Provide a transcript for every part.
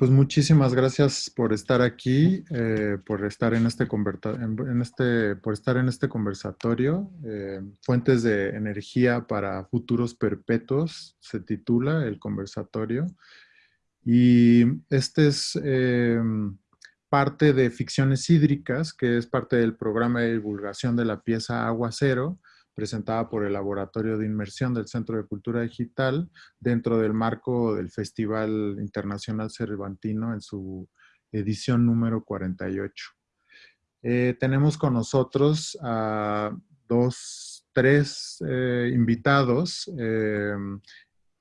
pues muchísimas gracias por estar aquí, eh, por estar en este, en este, por estar en este conversatorio. Eh, Fuentes de energía para futuros perpetuos se titula el conversatorio. Y este es eh, parte de Ficciones Hídricas, que es parte del programa de divulgación de la pieza Agua Cero, presentada por el Laboratorio de Inmersión del Centro de Cultura Digital dentro del marco del Festival Internacional Cervantino en su edición número 48. Eh, tenemos con nosotros a dos, tres eh, invitados eh,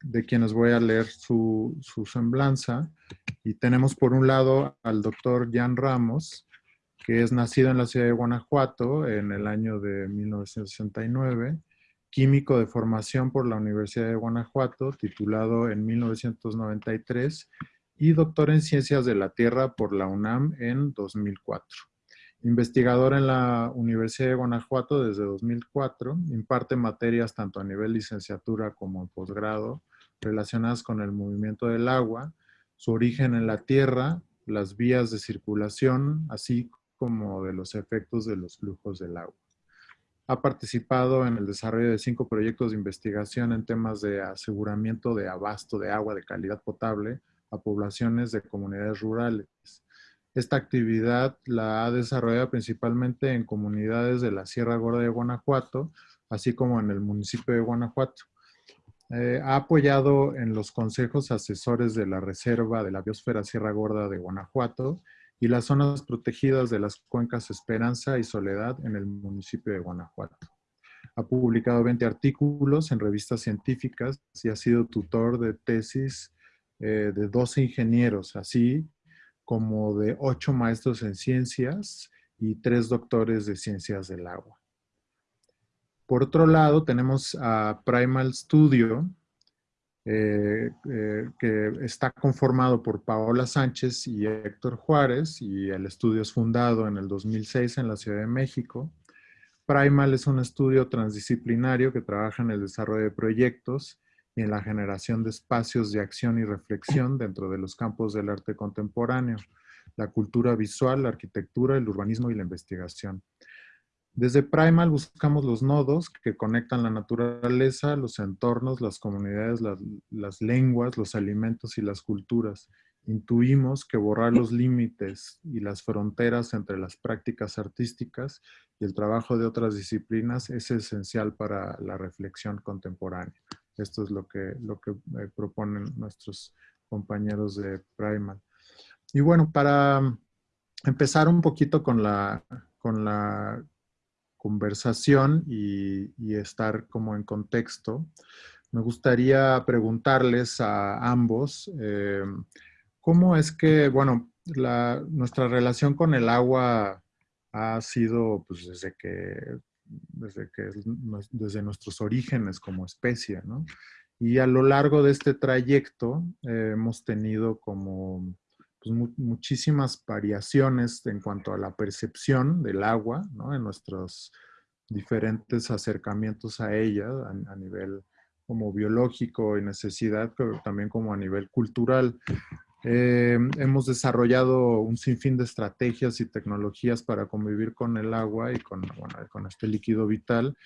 de quienes voy a leer su, su, semblanza. Y tenemos por un lado al doctor Jan Ramos, que es nacido en la ciudad de Guanajuato en el año de 1969, químico de formación por la Universidad de Guanajuato, titulado en 1993, y doctor en Ciencias de la Tierra por la UNAM en 2004. Investigador en la Universidad de Guanajuato desde 2004, imparte materias tanto a nivel licenciatura como en posgrado relacionadas con el movimiento del agua, su origen en la Tierra, las vías de circulación, así como de los efectos de los flujos del agua. Ha participado en el desarrollo de cinco proyectos de investigación en temas de aseguramiento de abasto de agua de calidad potable a poblaciones de comunidades rurales. Esta actividad la ha desarrollado principalmente en comunidades de la Sierra Gorda de Guanajuato, así como en el municipio de Guanajuato. Eh, ha apoyado en los consejos asesores de la Reserva de la Biosfera Sierra Gorda de Guanajuato y las zonas protegidas de las cuencas Esperanza y Soledad en el municipio de Guanajuato. Ha publicado 20 artículos en revistas científicas y ha sido tutor de tesis eh, de 12 ingenieros, así como de 8 maestros en ciencias y 3 doctores de ciencias del agua. Por otro lado, tenemos a Primal Studio, eh, eh, que está conformado por Paola Sánchez y Héctor Juárez y el estudio es fundado en el 2006 en la Ciudad de México. Primal es un estudio transdisciplinario que trabaja en el desarrollo de proyectos y en la generación de espacios de acción y reflexión dentro de los campos del arte contemporáneo, la cultura visual, la arquitectura, el urbanismo y la investigación. Desde Primal buscamos los nodos que conectan la naturaleza, los entornos, las comunidades, las, lenguas, los alimentos y las culturas. Intuimos que borrar los límites y las fronteras entre las prácticas artísticas y el trabajo de otras disciplinas es esencial para la reflexión contemporánea. Esto es lo que, lo que eh, proponen nuestros compañeros de Primal. Y bueno, para empezar un poquito con la, con la conversación y, estar como en contexto, me gustaría preguntarles a ambos eh, cómo es que, bueno, nuestra relación con el agua ha sido pues, desde que desde que desde nuestros orígenes como especie, ¿no? Y a lo largo de este trayecto eh, hemos tenido como pues, muchísimas variaciones en cuanto a la percepción del agua, ¿no? En nuestros diferentes acercamientos a ella a, nivel como biológico y necesidad, pero también como a nivel cultural. Eh, hemos desarrollado un sinfín de estrategias y tecnologías para convivir con el agua y con, este líquido vital.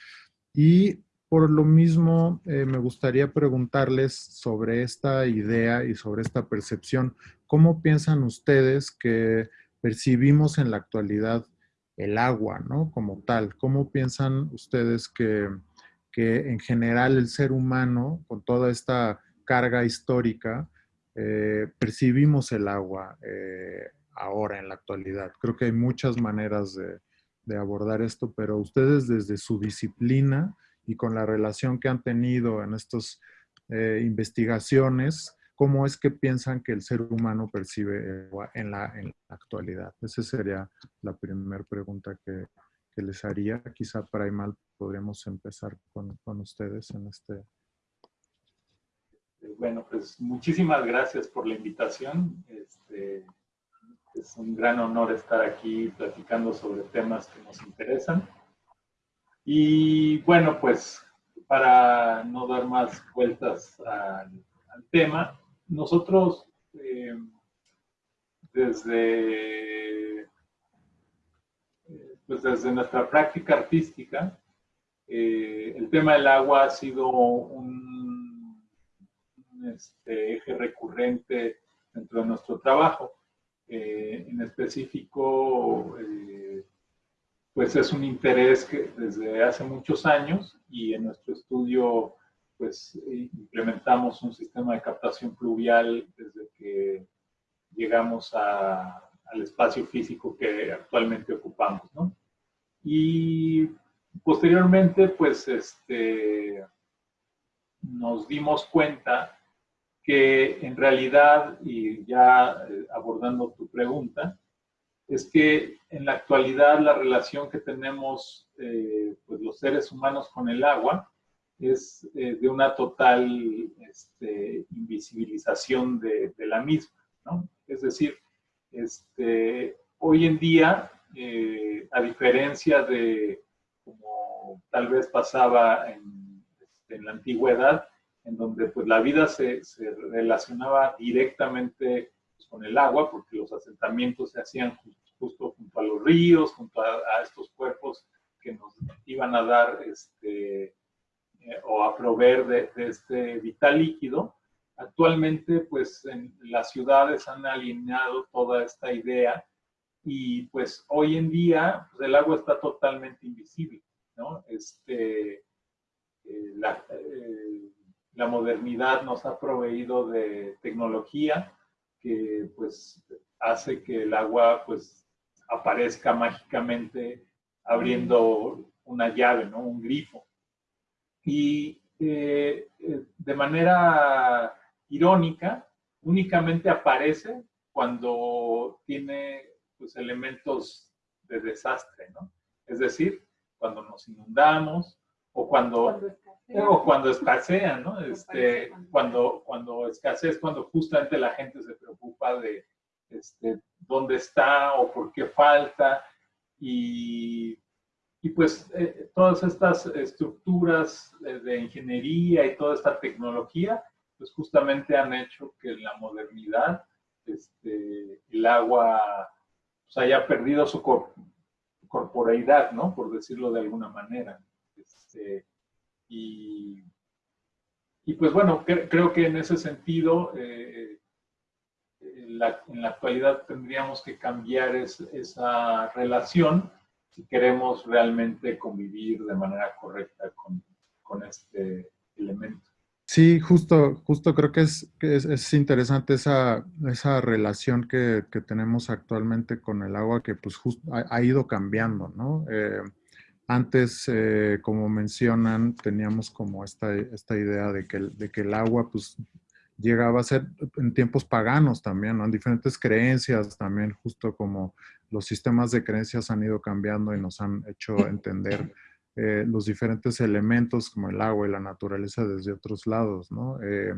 Y por lo mismo, eh, me gustaría preguntarles sobre esta idea y sobre esta percepción. ¿Cómo piensan ustedes que percibimos en la actualidad el agua, ¿no? Como tal. ¿Cómo piensan ustedes que, en general el ser humano, con toda esta carga histórica, eh, percibimos el agua eh, ahora en la actualidad? Creo que hay muchas maneras de, de abordar esto, pero ustedes desde su disciplina, y con la relación que han tenido en estas eh, investigaciones, ¿cómo es que piensan que el ser humano percibe en la, actualidad? Esa sería la primera pregunta que, les haría. Quizá para Imal podríamos empezar con, ustedes en este... Bueno, pues muchísimas gracias por la invitación. Este, es un gran honor estar aquí platicando sobre temas que nos interesan. Y bueno, pues para no dar más vueltas al, tema, nosotros eh, desde, pues desde nuestra práctica artística, eh, el tema del agua ha sido un, este, eje recurrente dentro de nuestro trabajo. Eh, en específico, pues es un interés que desde hace muchos años y en nuestro estudio pues implementamos un sistema de captación pluvial desde que llegamos al espacio físico que actualmente ocupamos, ¿no? Y posteriormente, pues, este, nos dimos cuenta que en realidad, y ya eh, abordando tu pregunta, es que en la actualidad la relación que tenemos eh, pues los seres humanos con el agua es eh, de una total este, invisibilización de, la misma. ¿no? Es decir, este, hoy en día, eh, a diferencia de como tal vez pasaba en, este, en la antigüedad, en donde pues, la vida se, se relacionaba directamente pues, con el agua, porque los asentamientos se hacían justo, junto a los ríos, junto a, estos cuerpos que nos iban a dar este, eh, o a proveer de, este vital líquido. Actualmente, pues en las ciudades han alineado toda esta idea y pues hoy en día pues, el agua está totalmente invisible, ¿no? Este, eh, la, eh, la, modernidad nos ha proveído de tecnología que pues hace que el agua pues aparezca mágicamente abriendo una llave, ¿no? Un grifo. Y eh, de manera irónica, únicamente aparece cuando tiene pues, elementos de desastre, ¿no? Es decir, cuando nos inundamos o cuando, cuando escasea. o cuando escasea, ¿no? Este, cuando, cuando escasea es cuando justamente la gente se preocupa de este, dónde está o por qué falta y, y pues eh, todas estas estructuras de ingeniería y toda esta tecnología pues justamente han hecho que en la modernidad este, el agua pues, haya perdido su corporeidad, ¿no? Por decirlo de alguna manera. Este, y, pues bueno, creo que en ese sentido, eh, en, la, actualidad tendríamos que cambiar esa relación si queremos realmente convivir de manera correcta con, con este elemento. Sí, justo, justo creo que es, es, interesante esa, esa relación que, que, tenemos actualmente con el agua que pues ha, ido cambiando, ¿no? Eh, antes, eh, como mencionan, teníamos como esta, esta idea de que, de que el agua pues llegaba a ser en tiempos paganos también, ¿no? En diferentes creencias también, justo como los sistemas de creencias han ido cambiando y nos han hecho entender eh, los diferentes elementos como el agua y la naturaleza desde otros lados, ¿no? Eh,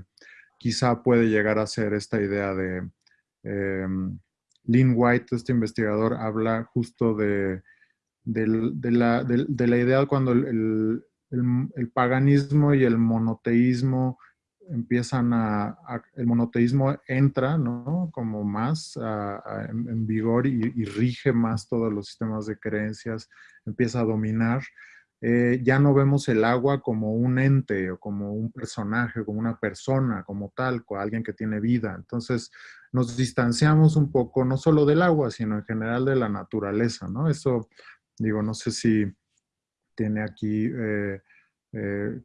quizá puede llegar a ser esta idea de... Eh, Lynn White, este investigador, habla justo de, la, idea cuando el, paganismo y el monoteísmo empiezan a, el monoteísmo entra, ¿no? Como más en, vigor y, rige más todos los sistemas de creencias, empieza a dominar. Eh, ya no vemos el agua como un ente o como un personaje, como una persona, como tal, como alguien que tiene vida. Entonces nos distanciamos un poco, no solo del agua, sino en general de la naturaleza, ¿no? Eso, digo, no sé si tiene aquí eh, eh,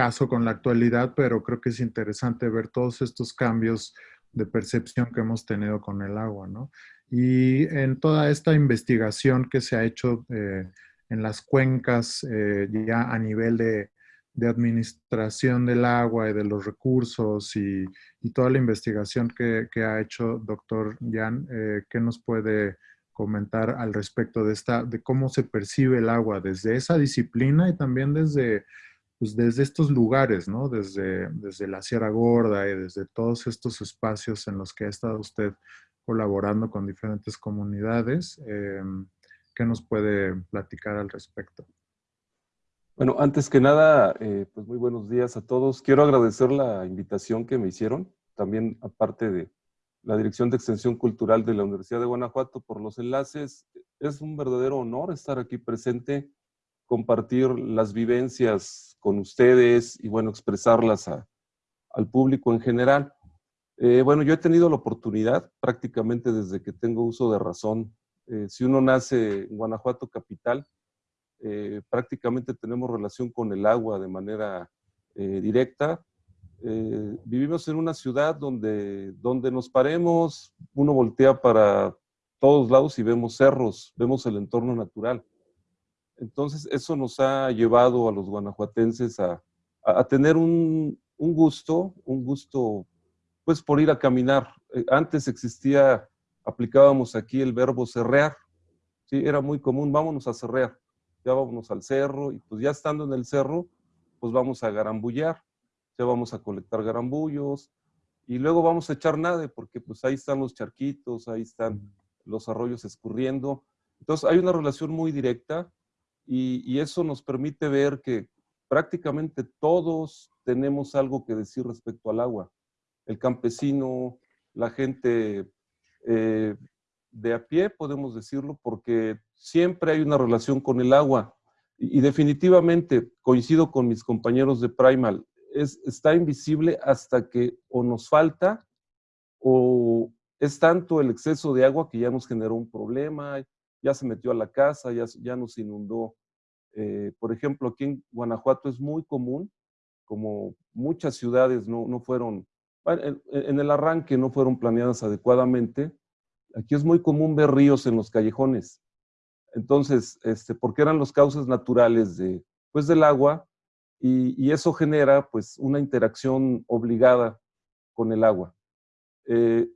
caso con la actualidad, pero creo que es interesante ver todos estos cambios de percepción que hemos tenido con el agua, ¿no? Y en toda esta investigación que se ha hecho en las cuencas eh, ya a nivel de, administración del agua y de los recursos y, toda la investigación que, ha hecho doctor Jan, eh, ¿qué nos puede comentar al respecto de, esta, de cómo se percibe el agua desde esa disciplina y también desde, pues desde estos lugares. Desde, desde la Sierra Gorda y desde todos estos espacios en los que ha estado usted colaborando con diferentes comunidades. Em, ¿Qué nos puede platicar al respecto? Bueno, antes que nada, eh, pues muy buenos días a todos. Quiero agradecer la invitación que me hicieron. También, aparte de, la Dirección de Extensión Cultural de la Universidad de Guanajuato, por los enlaces. Es un verdadero honor estar aquí presente, compartir las vivencias con ustedes y, bueno, expresarlas al público en general. Eh, bueno, yo he tenido la oportunidad prácticamente desde que tengo uso de razón. Eh, si uno nace en Guanajuato capital, eh, prácticamente tenemos relación con el agua de manera directa. vivimos en una ciudad donde, donde nos paremos, uno voltea para todos lados y vemos cerros, vemos el entorno natural. Entonces, eso nos ha llevado a los guanajuatenses a, a tener un, un gusto, un gusto pues por ir a caminar. Eh, antes existía, aplicábamos aquí el verbo cerrear, ¿sí? Era muy común, vámonos a cerrear, ya vámonos al cerro, y pues ya estando en el cerro, pues vamos a garambullar, ya vamos a colectar garambullos, y luego vamos a echar nade, porque pues ahí están los charquitos, ahí están los arroyos escurriendo. Entonces hay una relación muy directa, y, y eso nos permite ver que prácticamente todos tenemos algo que decir respecto al agua el campesino, la gente eh, de a pie, podemos decirlo, porque siempre hay una relación con el agua. Y, definitivamente, coincido con mis compañeros de Primal, es, está invisible hasta que o nos falta o es tanto el exceso de agua que ya nos generó un problema, ya se metió a la casa, ya, ya nos inundó. Eh, por ejemplo, aquí en Guanajuato es muy común, como muchas ciudades no, no fueron en, el arranque no fueron planeadas adecuadamente. Aquí es muy común ver ríos en los callejones. Entonces, este, porque eran los cauces naturales de, pues, del agua y, eso genera pues una interacción obligada con el agua. Eh,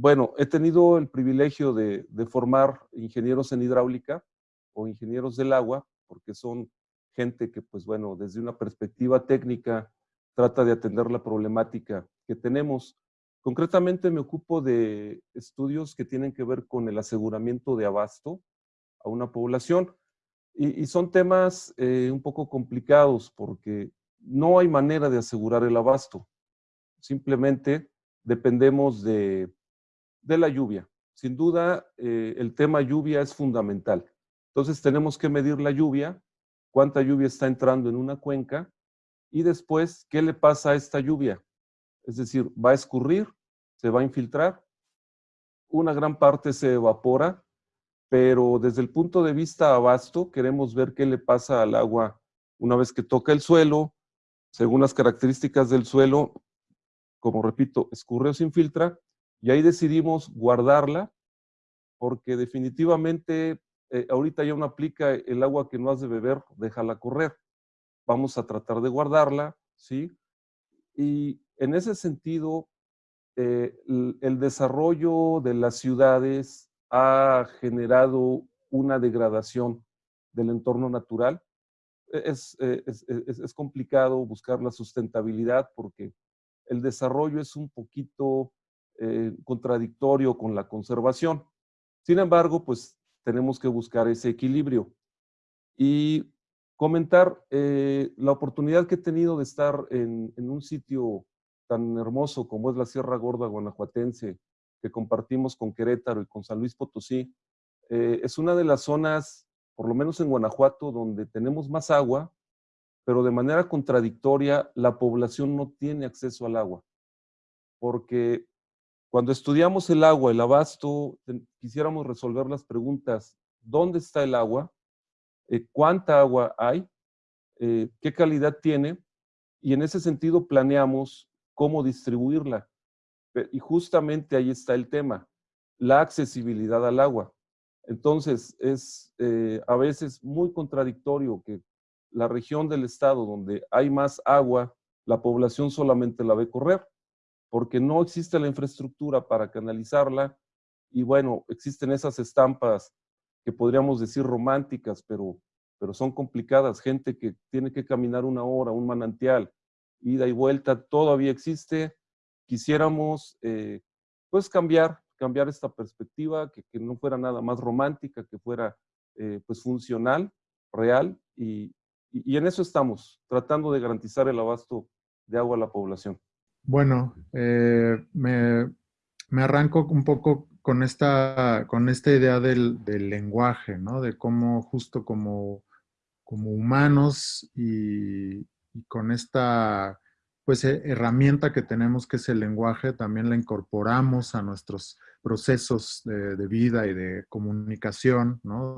bueno, he tenido el privilegio de, formar ingenieros en hidráulica o ingenieros del agua, porque son gente que, pues bueno, desde una perspectiva técnica trata de atender la problemática que tenemos. Concretamente me ocupo de estudios que tienen que ver con el aseguramiento de abasto a una población y, son temas eh, un poco complicados porque no hay manera de asegurar el abasto. Simplemente dependemos de, de la lluvia. Sin duda, eh, el tema lluvia es fundamental. Entonces tenemos que medir la lluvia, cuánta lluvia está entrando en una cuenca y después, ¿qué le pasa a esta lluvia? Es decir, va a escurrir, se va a infiltrar, una gran parte se evapora, pero desde el punto de vista abasto, queremos ver qué le pasa al agua una vez que toca el suelo, según las características del suelo, como repito, escurre o se infiltra, y ahí decidimos guardarla, porque definitivamente eh, ahorita ya no aplica el agua que no has de beber, déjala correr vamos a tratar de guardarla, ¿sí? Y en ese sentido, eh, el, desarrollo de las ciudades ha generado una degradación del entorno natural. E, eh, es, es, complicado buscar la sustentabilidad porque el desarrollo es un poquito eh, contradictorio con la conservación. Sin embargo, pues tenemos que buscar ese equilibrio. Y comentar eh, la oportunidad que he tenido de estar en, un sitio tan hermoso como es la Sierra Gorda Guanajuatense, que compartimos con Querétaro y con San Luis Potosí. Eh, es una de las zonas, por lo menos en Guanajuato, donde tenemos más agua, pero de manera contradictoria la población no tiene acceso al agua. Porque cuando estudiamos el agua, el abasto, quisiéramos resolver las preguntas, ¿dónde está el agua? Eh, cuánta agua hay, eh, qué calidad tiene, y en ese sentido planeamos cómo distribuirla. Y justamente ahí está el tema, la accesibilidad al agua. Entonces, es eh, a veces muy contradictorio que la región del estado donde hay más agua, la población solamente la ve correr, porque no existe la infraestructura para canalizarla, y bueno, existen esas estampas que podríamos decir románticas, pero, pero son complicadas. Gente que tiene que caminar una hora, un manantial, ida y vuelta, todavía existe. Quisiéramos, eh, pues, cambiar, cambiar esta perspectiva, que, no fuera nada más romántica, que fuera, eh, pues, funcional, real, y, y, en eso estamos, tratando de garantizar el abasto de agua a la población. Bueno, eh, me, me arranco un poco con esta, con esta idea del, lenguaje, ¿no? De cómo justo como, como humanos y, con esta pues, herramienta que tenemos que es el lenguaje, también la incorporamos a nuestros procesos de, vida y de comunicación, ¿no?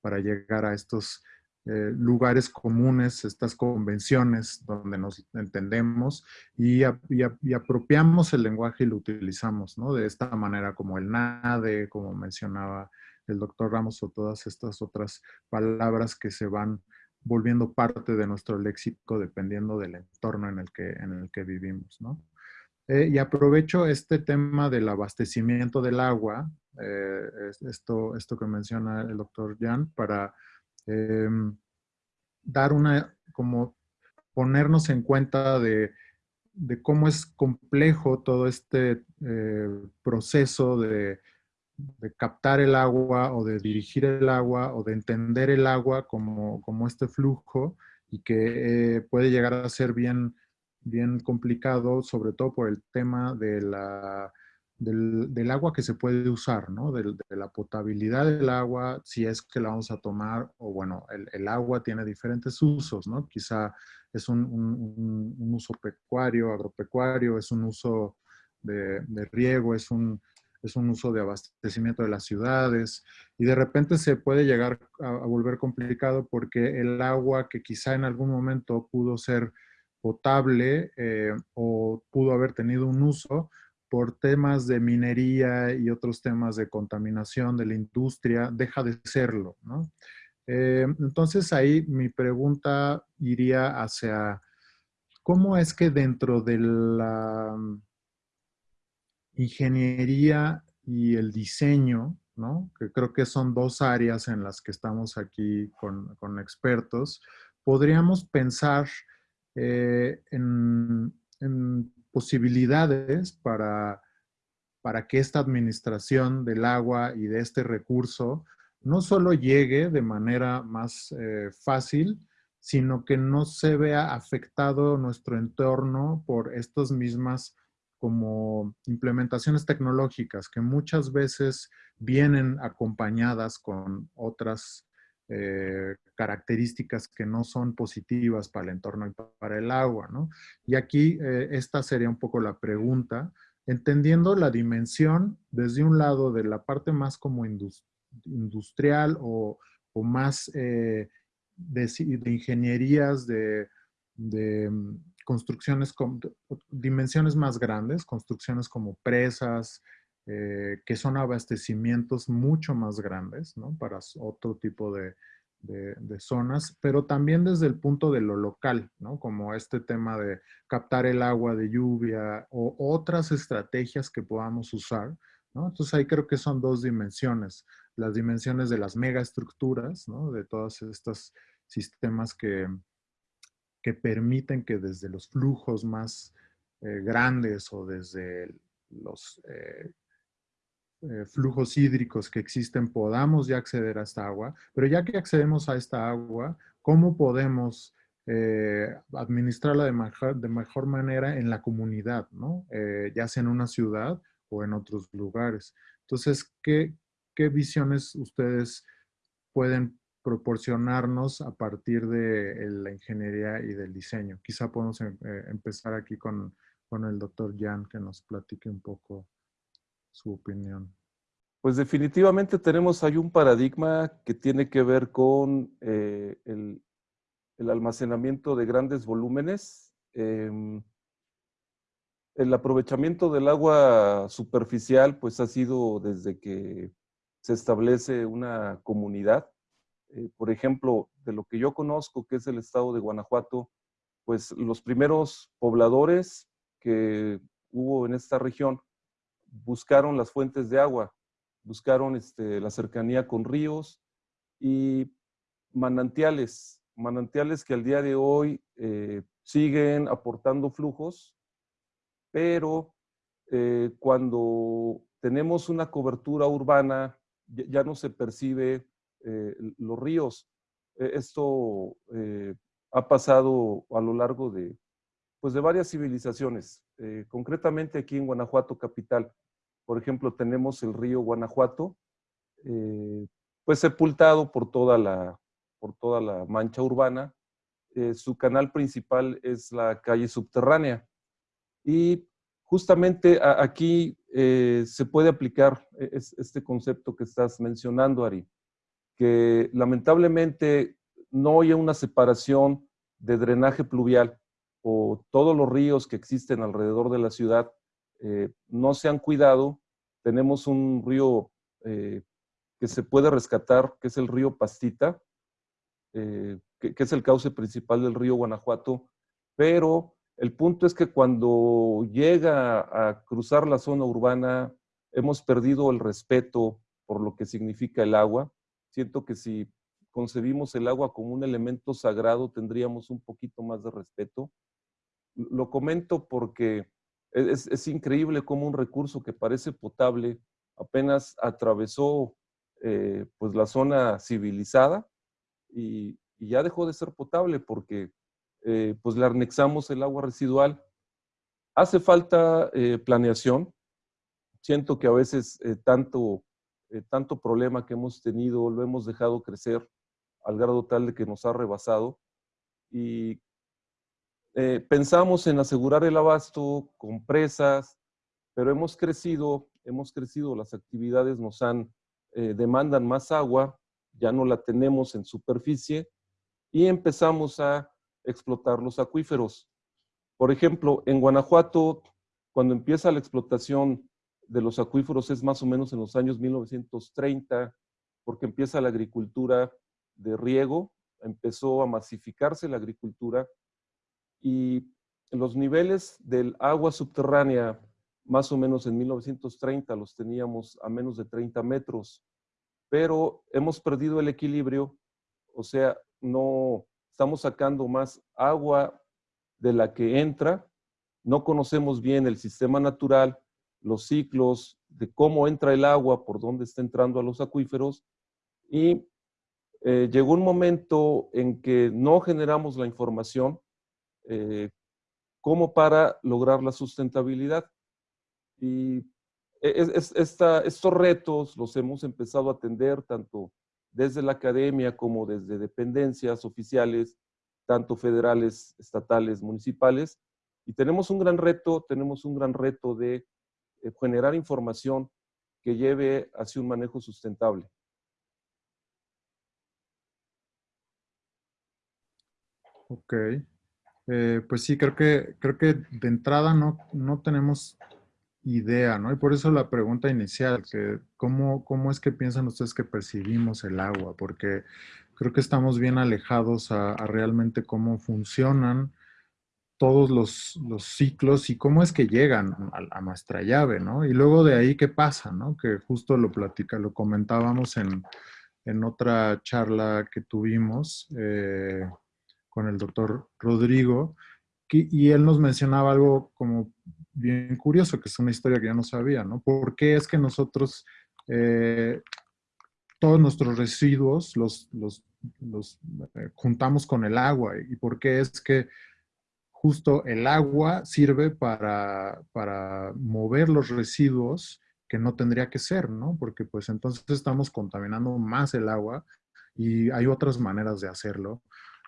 para llegar a estos eh, lugares comunes, estas convenciones donde nos entendemos y, apropiamos el lenguaje y lo utilizamos, ¿no? De esta manera como el NADE, como mencionaba el doctor Ramos o todas estas otras palabras que se van volviendo parte de nuestro léxico dependiendo del entorno en el que, en el que vivimos, ¿no? Eh, y aprovecho este tema del abastecimiento del agua, eh, esto, esto que menciona el doctor Jan, para Em, dar una, como ponernos en cuenta de, cómo es complejo todo este eh, proceso de, captar el agua o de dirigir el agua o de entender el agua como, este flujo y que eh, puede llegar a ser bien, bien complicado, sobre todo por el tema de la del, agua que se puede usar, ¿no? De, la potabilidad del agua, si es que la vamos a tomar, o bueno, el, agua tiene diferentes usos, ¿no? Quizá es un, uso pecuario, agropecuario, es un uso de, riego, es un, es un uso de abastecimiento de las ciudades, y de repente se puede llegar a, volver complicado porque el agua que quizá en algún momento pudo ser potable eh, o pudo haber tenido un uso, por temas de minería y otros temas de contaminación de la industria, deja de serlo, ¿no? Eh, entonces ahí mi pregunta iría hacia, ¿cómo es que dentro de la ingeniería y el diseño, ¿no? que creo que son dos áreas en las que estamos aquí con, expertos, podríamos pensar eh, en posibilidades para, para que esta administración del agua y de este recurso no solo llegue de manera más eh, fácil, sino que no se vea afectado nuestro entorno por estas mismas como implementaciones tecnológicas que muchas veces vienen acompañadas con otras eh, características que no son positivas para el entorno y para el agua. ¿no? Y aquí eh, esta sería un poco la pregunta, entendiendo la dimensión desde un lado de la parte más como industrial o, más eh, de, ingenierías, de, mm, construcciones con dimensiones más grandes, construcciones como presas, eh, que son abastecimientos mucho más grandes, ¿no? Para otro tipo de, zonas, pero también desde el punto de lo local, ¿no? Como este tema de captar el agua de lluvia o otras estrategias que podamos usar, ¿no? Entonces ahí creo que son dos dimensiones, las dimensiones de las megaestructuras, ¿no? De todos estos sistemas que, que permiten que desde los flujos más eh, grandes o desde los eh, eh, flujos hídricos que existen podamos ya acceder a esta agua, pero ya que accedemos a esta agua, ¿cómo podemos eh, administrarla de mejor, de mejor, manera en la comunidad, ¿no? Eh, ya sea en una ciudad o en otros lugares? Entonces, ¿qué, qué visiones ustedes pueden proporcionarnos a partir de la ingeniería y del diseño? Quizá podemos empezar aquí con, con el doctor Jan, que nos platique un poco su opinión. Pues definitivamente tenemos ahí un paradigma que tiene que ver con eh, el, almacenamiento de grandes volúmenes. Em, el aprovechamiento del agua superficial pues ha sido desde que se establece una comunidad. Eh, por ejemplo, de lo que yo conozco, que es el estado de Guanajuato, pues los primeros pobladores que hubo en esta región buscaron las fuentes de agua, buscaron este, la cercanía con ríos y manantiales, manantiales que al día de hoy eh, siguen aportando flujos, pero eh, cuando tenemos una cobertura urbana ya, no se percibe eh, los ríos. E, esto ha pasado a lo largo de, pues de varias civilizaciones, concretamente aquí en Guanajuato capital. Por ejemplo, tenemos el río Guanajuato, eh, pues sepultado por toda la, por toda la mancha urbana. Eh, su canal principal es la calle subterránea. Y justamente aquí eh, se puede aplicar este concepto que estás mencionando, Ari, que lamentablemente no hay una separación de drenaje pluvial o todos los ríos que existen alrededor de la ciudad eh, no se han cuidado. Tenemos un río eh, que se puede rescatar, que es el río Pastita, eh, que, es el cauce principal del río Guanajuato, pero el punto es que cuando llega a cruzar la zona urbana, hemos perdido el respeto por lo que significa el agua. Siento que si concebimos el agua como un elemento sagrado, tendríamos un poquito más de respeto. Lo comento porque es, increíble cómo un recurso que parece potable apenas atravesó eh, pues la zona civilizada y, ya dejó de ser potable porque eh, pues le anexamos el agua residual. Hace falta eh, planeación. Siento que a veces tanto, tanto problema que hemos tenido lo hemos dejado crecer al grado tal de que nos ha rebasado. Y eh, pensamos en asegurar el abasto con presas, pero hemos crecido, hemos crecido, las actividades nos han, eh, demandan más agua, ya no la tenemos en superficie y empezamos a explotar los acuíferos. Por ejemplo, en Guanajuato, cuando empieza la explotación de los acuíferos es más o menos en los años 1930, porque empieza la agricultura de riego, empezó a masificarse la agricultura y los niveles del agua subterránea, más o menos en 1930, los teníamos a menos de 30 metros, pero hemos perdido el equilibrio, o sea, no estamos sacando más agua de la que entra, no conocemos bien el sistema natural, los ciclos de cómo entra el agua, por dónde está entrando a los acuíferos, y eh, llegó un momento en que no generamos la información eh, como para lograr la sustentabilidad. Y e, estos retos los hemos empezado a atender tanto desde la academia como desde dependencias oficiales, tanto federales, estatales, municipales. Y tenemos un gran reto, tenemos un gran reto de eh, generar información que lleve hacia un manejo sustentable. Ok. Eh, pues sí, creo que, creo que de entrada no, no tenemos idea, ¿no? Y por eso la pregunta inicial, que ¿cómo, ¿cómo es que piensan ustedes que percibimos el agua? Porque creo que estamos bien alejados a, realmente cómo funcionan todos los, ciclos y cómo es que llegan a, nuestra llave, ¿no? Y luego de ahí, ¿qué pasa, no? Que justo lo platica, lo comentábamos en, otra charla que tuvimos, eh, con el doctor Rodrigo, y él nos mencionaba algo como bien curioso, que es una historia que yo no sabía, ¿no? ¿Por qué es que nosotros, eh, todos nuestros residuos los, los, eh, juntamos con el agua? ¿Y por qué es que justo el agua sirve para, para mover los residuos que no tendría que ser, ¿no? Porque pues entonces estamos contaminando más el agua y hay otras maneras de hacerlo.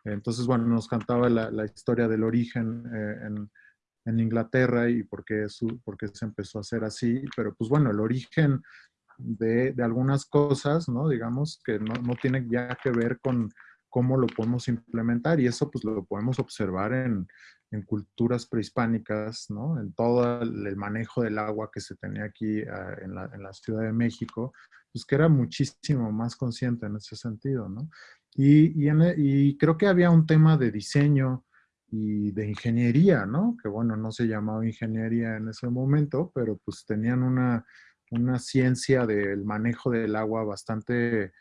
Entonces, bueno, nos cantaba la, historia del origen eh, en, Inglaterra y por qué, su, por qué, se empezó a hacer así, pero pues bueno, el origen de, algunas cosas, ¿no? Digamos, que no, no tiene ya que ver con cómo lo podemos implementar y eso pues lo podemos observar en, en culturas prehispánicas, ¿no? En todo el manejo del agua que se tenía aquí ah, en, la, en, la, Ciudad de México, pues que era muchísimo más consciente en ese sentido, ¿no? Y, e, y, creo que había un tema de diseño y de ingeniería, ¿no? Que bueno, no se llamaba ingeniería en ese momento, pero pues tenían una, una ciencia del manejo del agua bastante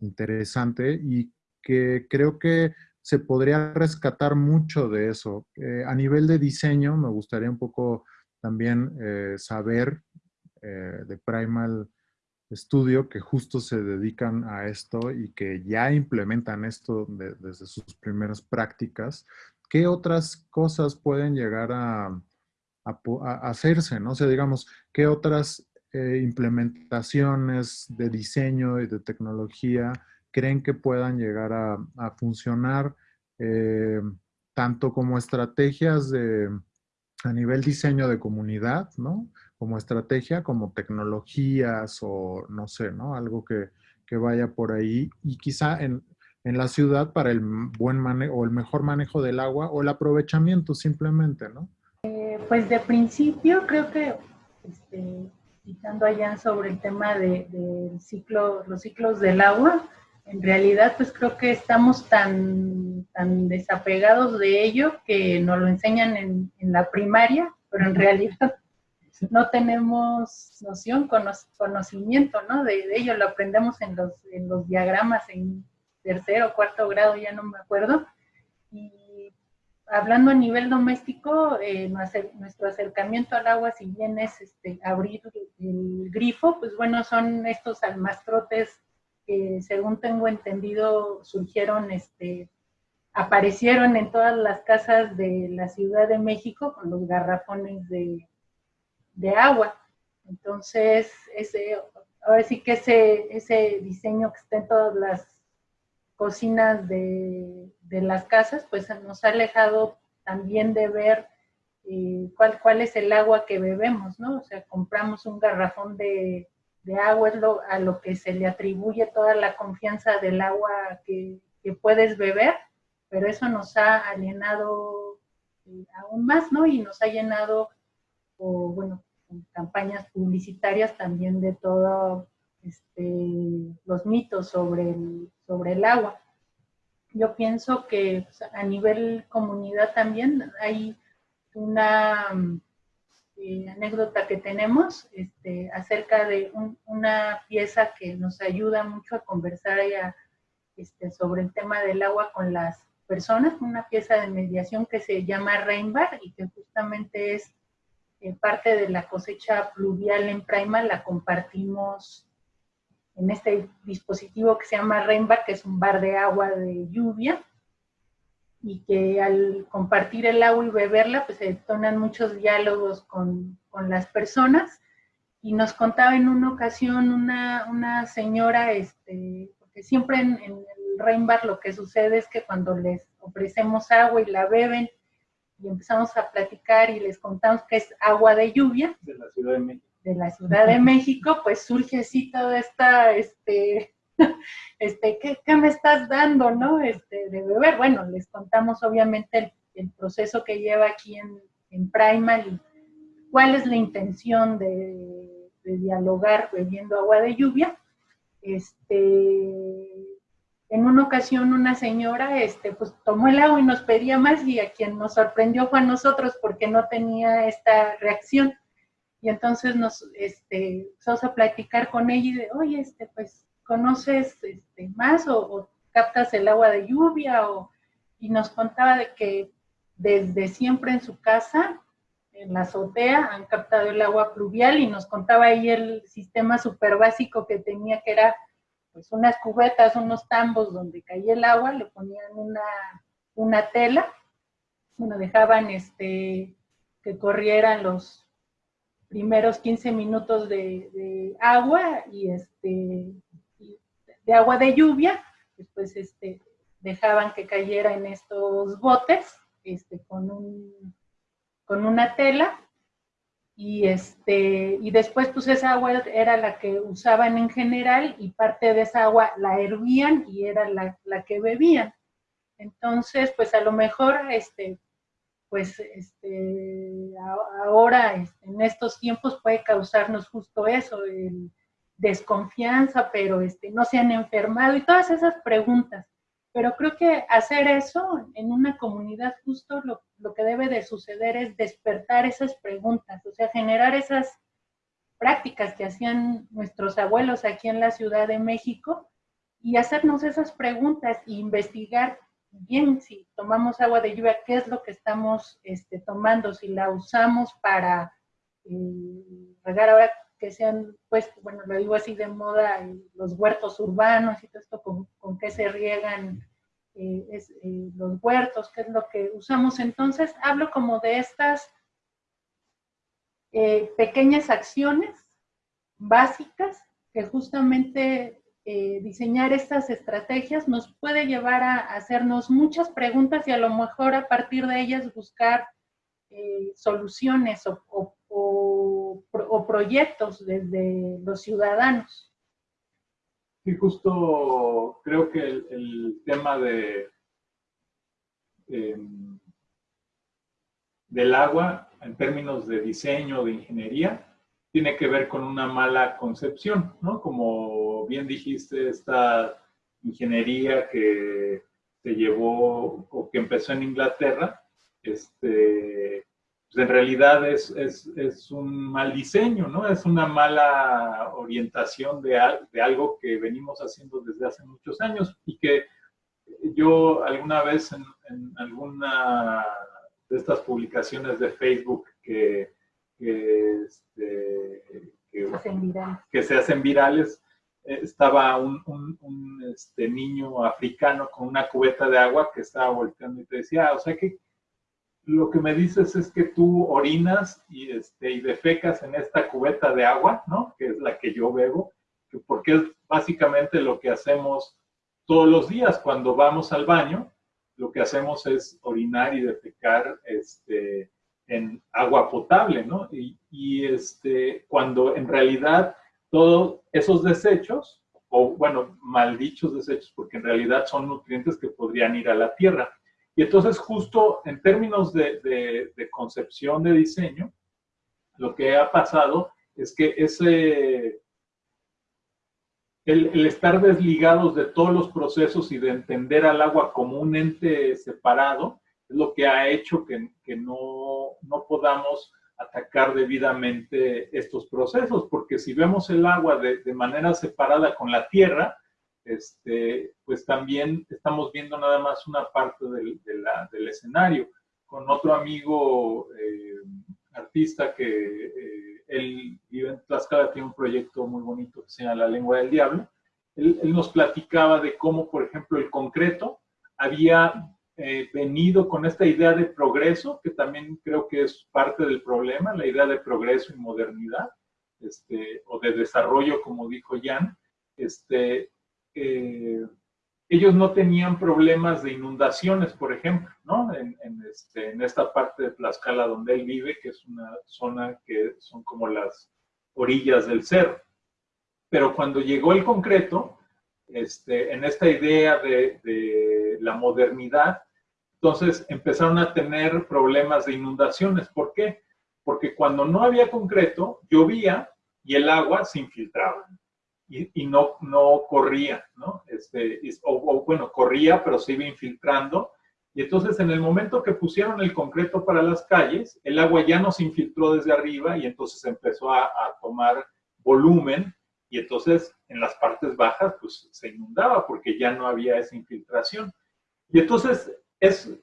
interesante y que creo que se podría rescatar mucho de eso. Eh, a nivel de diseño, me gustaría un poco también eh, saber eh, de Primal estudio que justo se dedican a esto y que ya implementan esto desde sus primeras prácticas, ¿qué otras cosas pueden llegar a, hacerse? ¿no? O sea, digamos, ¿qué otras eh, implementaciones de diseño y de tecnología creen que puedan llegar a, funcionar eh, tanto como estrategias a nivel diseño de comunidad, ¿no? Como estrategia, como tecnologías o no sé, ¿no? Algo que, vaya por ahí y quizá en, la ciudad para el buen manejo o el mejor manejo del agua o el aprovechamiento simplemente, ¿no? Eh, pues de principio creo que este, citando allá sobre el tema de, ciclo, los ciclos del agua, en realidad pues creo que estamos tan, tan desapegados de ello que nos lo enseñan en, la primaria, pero en realidad no tenemos noción, conocimiento ¿no? de, ello, lo aprendemos en los, en los diagramas en tercero cuarto grado, ya no me acuerdo, y hablando a nivel doméstico, eh, nuestro acercamiento al agua, si bien es este, abrir el grifo, pues bueno, son estos almastrotes que según tengo entendido surgieron, este, aparecieron en todas las casas de la Ciudad de México con los garrafones de, agua. Entonces, ese, ahora sí que ese, ese diseño que está en todas las cocinas de, las casas, pues nos ha alejado también de ver eh, cuál, cuál es el agua que bebemos, ¿no? O sea, compramos un garrafón de, agua, es lo, a lo que se le atribuye toda la confianza del agua que, puedes beber, pero eso nos ha alienado eh, aún más, ¿no? Y nos ha llenado, o bueno, campañas publicitarias también de todo este, los mitos sobre el, sobre el agua. Yo pienso que pues, a nivel comunidad también hay una eh, anécdota que tenemos este, acerca de una pieza que nos ayuda mucho a conversar este, sobre el tema del agua con las personas, una pieza de mediación que se llama Rainbar y que justamente es eh, parte de la cosecha pluvial en Praima, la compartimos en este dispositivo que se llama Rainbar, que es un bar de agua de lluvia, y que al compartir el agua y beberla, pues se detonan muchos diálogos con, con las personas. Y nos contaba en una ocasión una, una señora, este, porque siempre en, en el Rainbar lo que sucede es que cuando les ofrecemos agua y la beben, y empezamos a platicar y les contamos que es agua de lluvia. De la Ciudad de México de la Ciudad de México, pues surge así toda esta, este, este, ¿qué, me estás dando, no? Este, de beber. Bueno, les contamos obviamente el, proceso que lleva aquí en, en Primal y cuál es la intención de, de, dialogar bebiendo agua de lluvia. Este, en una ocasión una señora, este, pues tomó el agua y nos pedía más y a quien nos sorprendió fue a nosotros porque no tenía esta reacción y entonces nos este, empezamos a platicar con ella y de, oye, este, pues, ¿conoces este, más o, captas el agua de lluvia? O, y nos contaba de que desde siempre en su casa, en la azotea, han captado el agua pluvial y nos contaba ahí el sistema súper básico que tenía, que era pues unas cubetas, unos tambos donde caía el agua, le ponían una, una tela, bueno, dejaban este, que corrieran los, primeros 15 minutos de, agua y este de agua de lluvia, después este, dejaban que cayera en estos botes este, con, un, con una tela y, este, y después pues esa agua era la que usaban en general y parte de esa agua la hervían y era la, la que bebían. Entonces, pues a lo mejor este, pues este, ahora este, en estos tiempos puede causarnos justo eso, el desconfianza, pero este, no se han enfermado y todas esas preguntas. Pero creo que hacer eso en una comunidad justo lo, lo que debe de suceder es despertar esas preguntas, o sea, generar esas prácticas que hacían nuestros abuelos aquí en la Ciudad de México y hacernos esas preguntas e investigar bien, si tomamos agua de lluvia, ¿qué es lo que estamos este, tomando? Si la usamos para eh, regar ahora que sean, pues, bueno, lo digo así de moda, eh, los huertos urbanos y todo esto, con, qué se riegan eh, los huertos, qué es lo que usamos. Entonces, hablo como de estas pequeñas acciones básicas que justamente eh, diseñar estas estrategias nos puede llevar a hacernos muchas preguntas y a lo mejor a partir de ellas buscar eh, soluciones o, proyectos desde los ciudadanos. Sí, justo creo que el, tema de em, del agua en términos de diseño, de ingeniería, tiene que ver con una mala concepción, ¿no? Como bien dijiste, esta ingeniería que se llevó o que empezó en Inglaterra, este, pues en realidad es, es, es, un mal diseño, ¿no? Es una mala orientación de, de algo que venimos haciendo desde hace muchos años y que yo alguna vez en, en alguna de estas publicaciones de Facebook que que, este, que, se hacen virales, estaba un, un, este, niño africano con una cubeta de agua que estaba volteando y te decía, ah, o sea que lo que me dices es que tú orinas y, este, y defecas en esta cubeta de agua, ¿no? Que es la que yo bebo, porque es básicamente lo que hacemos todos los días cuando vamos al baño, lo que hacemos es orinar y defecar este, en agua potable, ¿no? Y, este, cuando en realidad todos esos desechos, o bueno, maldichos desechos, porque en realidad son nutrientes que podrían ir a la tierra. Y entonces justo en términos de, concepción de diseño, lo que ha pasado es que ese, el, estar desligados de todos los procesos y de entender al agua como un ente separado, es lo que ha hecho que, no, no, podamos atacar debidamente estos procesos, porque si vemos el agua de manera separada con la tierra, este, pues también estamos viendo nada más una parte del, escenario. Con otro amigo eh, artista que eh, él vive en Tlaxcala, tiene un proyecto muy bonito que se llama La Lengua del Diablo, él, él nos platicaba de cómo, por ejemplo, el concreto había eh, venido con esta idea de progreso, que también creo que es parte del problema, la idea de progreso y modernidad, este, o de desarrollo, como dijo Jan, este, eh, ellos no tenían problemas de inundaciones, por ejemplo, ¿no? En, este, en, esta parte de Tlaxcala donde él vive, que es una zona que son como las orillas del cerro. Pero cuando llegó el concreto, este, en esta idea de, de la modernidad, entonces empezaron a tener problemas de inundaciones. ¿Por qué? Porque cuando no había concreto, llovía y el agua se infiltraba y, no, no corría, ¿no? Este, o, bueno, corría, pero se iba infiltrando. Y entonces en el momento que pusieron el concreto para las calles, el agua ya no se infiltró desde arriba y entonces empezó a, tomar volumen y entonces en las partes bajas pues se inundaba porque ya no había esa infiltración. Y entonces es,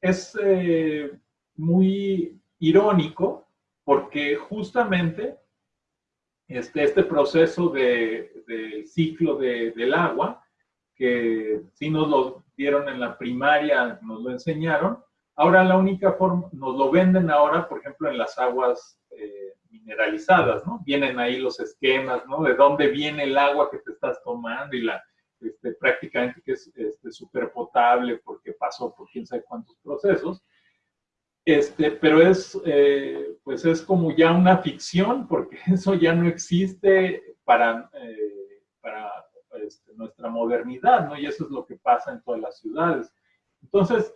es eh, muy irónico porque justamente este, este proceso de, del ciclo del agua, que sí nos lo dieron en la primaria, nos lo enseñaron, ahora la única forma, nos lo venden ahora, por ejemplo, en las aguas eh, mineralizadas, ¿no? Vienen ahí los esquemas, ¿no? De dónde viene el agua que te estás tomando y la, este, prácticamente que es este, súper potable porque pasó por quién sabe cuántos procesos. Este, pero es, eh, pues es como ya una ficción porque eso ya no existe para, eh, para este, nuestra modernidad, ¿no? Y eso es lo que pasa en todas las ciudades. Entonces,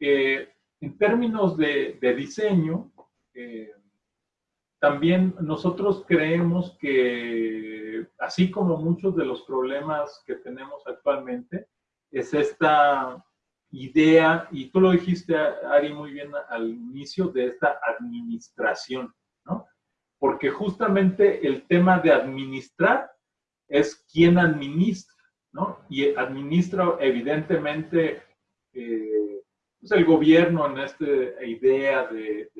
eh, en términos de, de diseño, también nosotros creemos que, así como muchos de los problemas que tenemos actualmente, es esta idea, y tú lo dijiste, Ari, muy bien al inicio, de esta administración, ¿no? Porque justamente el tema de administrar es quién administra, ¿no? Y administra, evidentemente, eh, pues el gobierno en esta idea de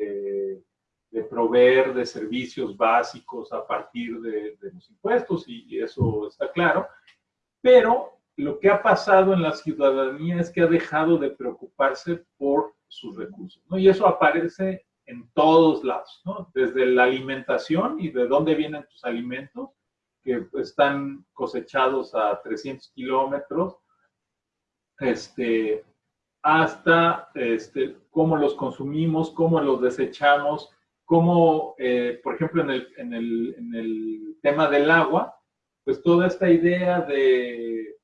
de proveer de servicios básicos a partir de, los impuestos, y, eso está claro, pero lo que ha pasado en la ciudadanía es que ha dejado de preocuparse por sus recursos. Y eso aparece en todos lados. Desde la alimentación y de dónde vienen tus alimentos, que están cosechados a 300 kilómetros, este, hasta este, cómo los consumimos, cómo los desechamos, cómo, eh, por ejemplo, en el, tema del agua, pues toda esta idea de,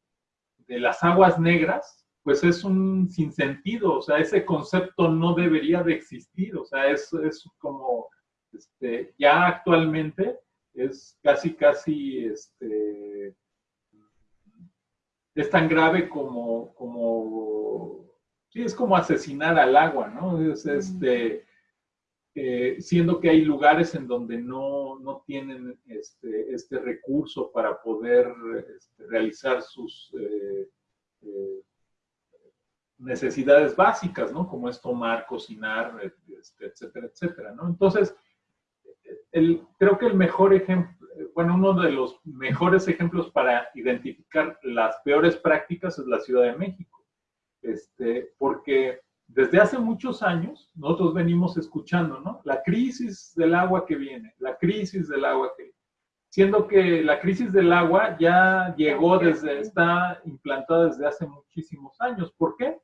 de las aguas negras, pues es un sinsentido, o sea, ese concepto no debería de existir, o sea, es, es como, este, ya actualmente es casi, casi, este, es tan grave como, como, sí, es como asesinar al agua, ¿no? Es, este, eh, siendo que hay lugares en donde no, no tienen este, este, recurso para poder este, realizar sus eh, eh, necesidades básicas, ¿no? Como es tomar, cocinar, este, etcétera, etcétera, ¿no? Entonces, el, creo que el mejor ejemplo, bueno, uno de los mejores ejemplos para identificar las peores prácticas es la Ciudad de México. Este, porque desde hace muchos años nosotros venimos escuchando, ¿no? La crisis del agua que viene, la crisis del agua que siendo que la crisis del agua ya llegó desde, está implantada desde hace muchísimos años. ¿Por qué?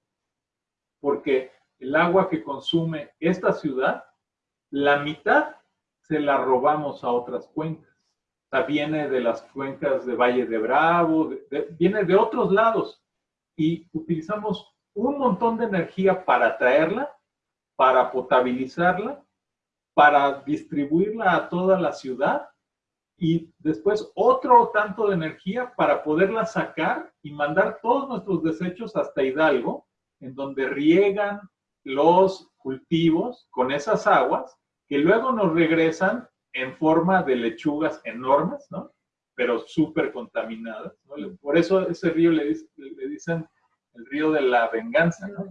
Porque el agua que consume esta ciudad, la mitad se la robamos a otras cuencas. O sea, viene de las cuencas de Valle de Bravo, viene de otros lados. Y utilizamos un montón de energía para traerla, para potabilizarla, para distribuirla a toda la ciudad y después otro tanto de energía para poderla sacar y mandar todos nuestros desechos hasta Hidalgo, en donde riegan los cultivos con esas aguas que luego nos regresan en forma de lechugas enormes, ¿no? Pero súper contaminadas, ¿no? Por eso ese río le, dicen el río de la venganza, ¿no?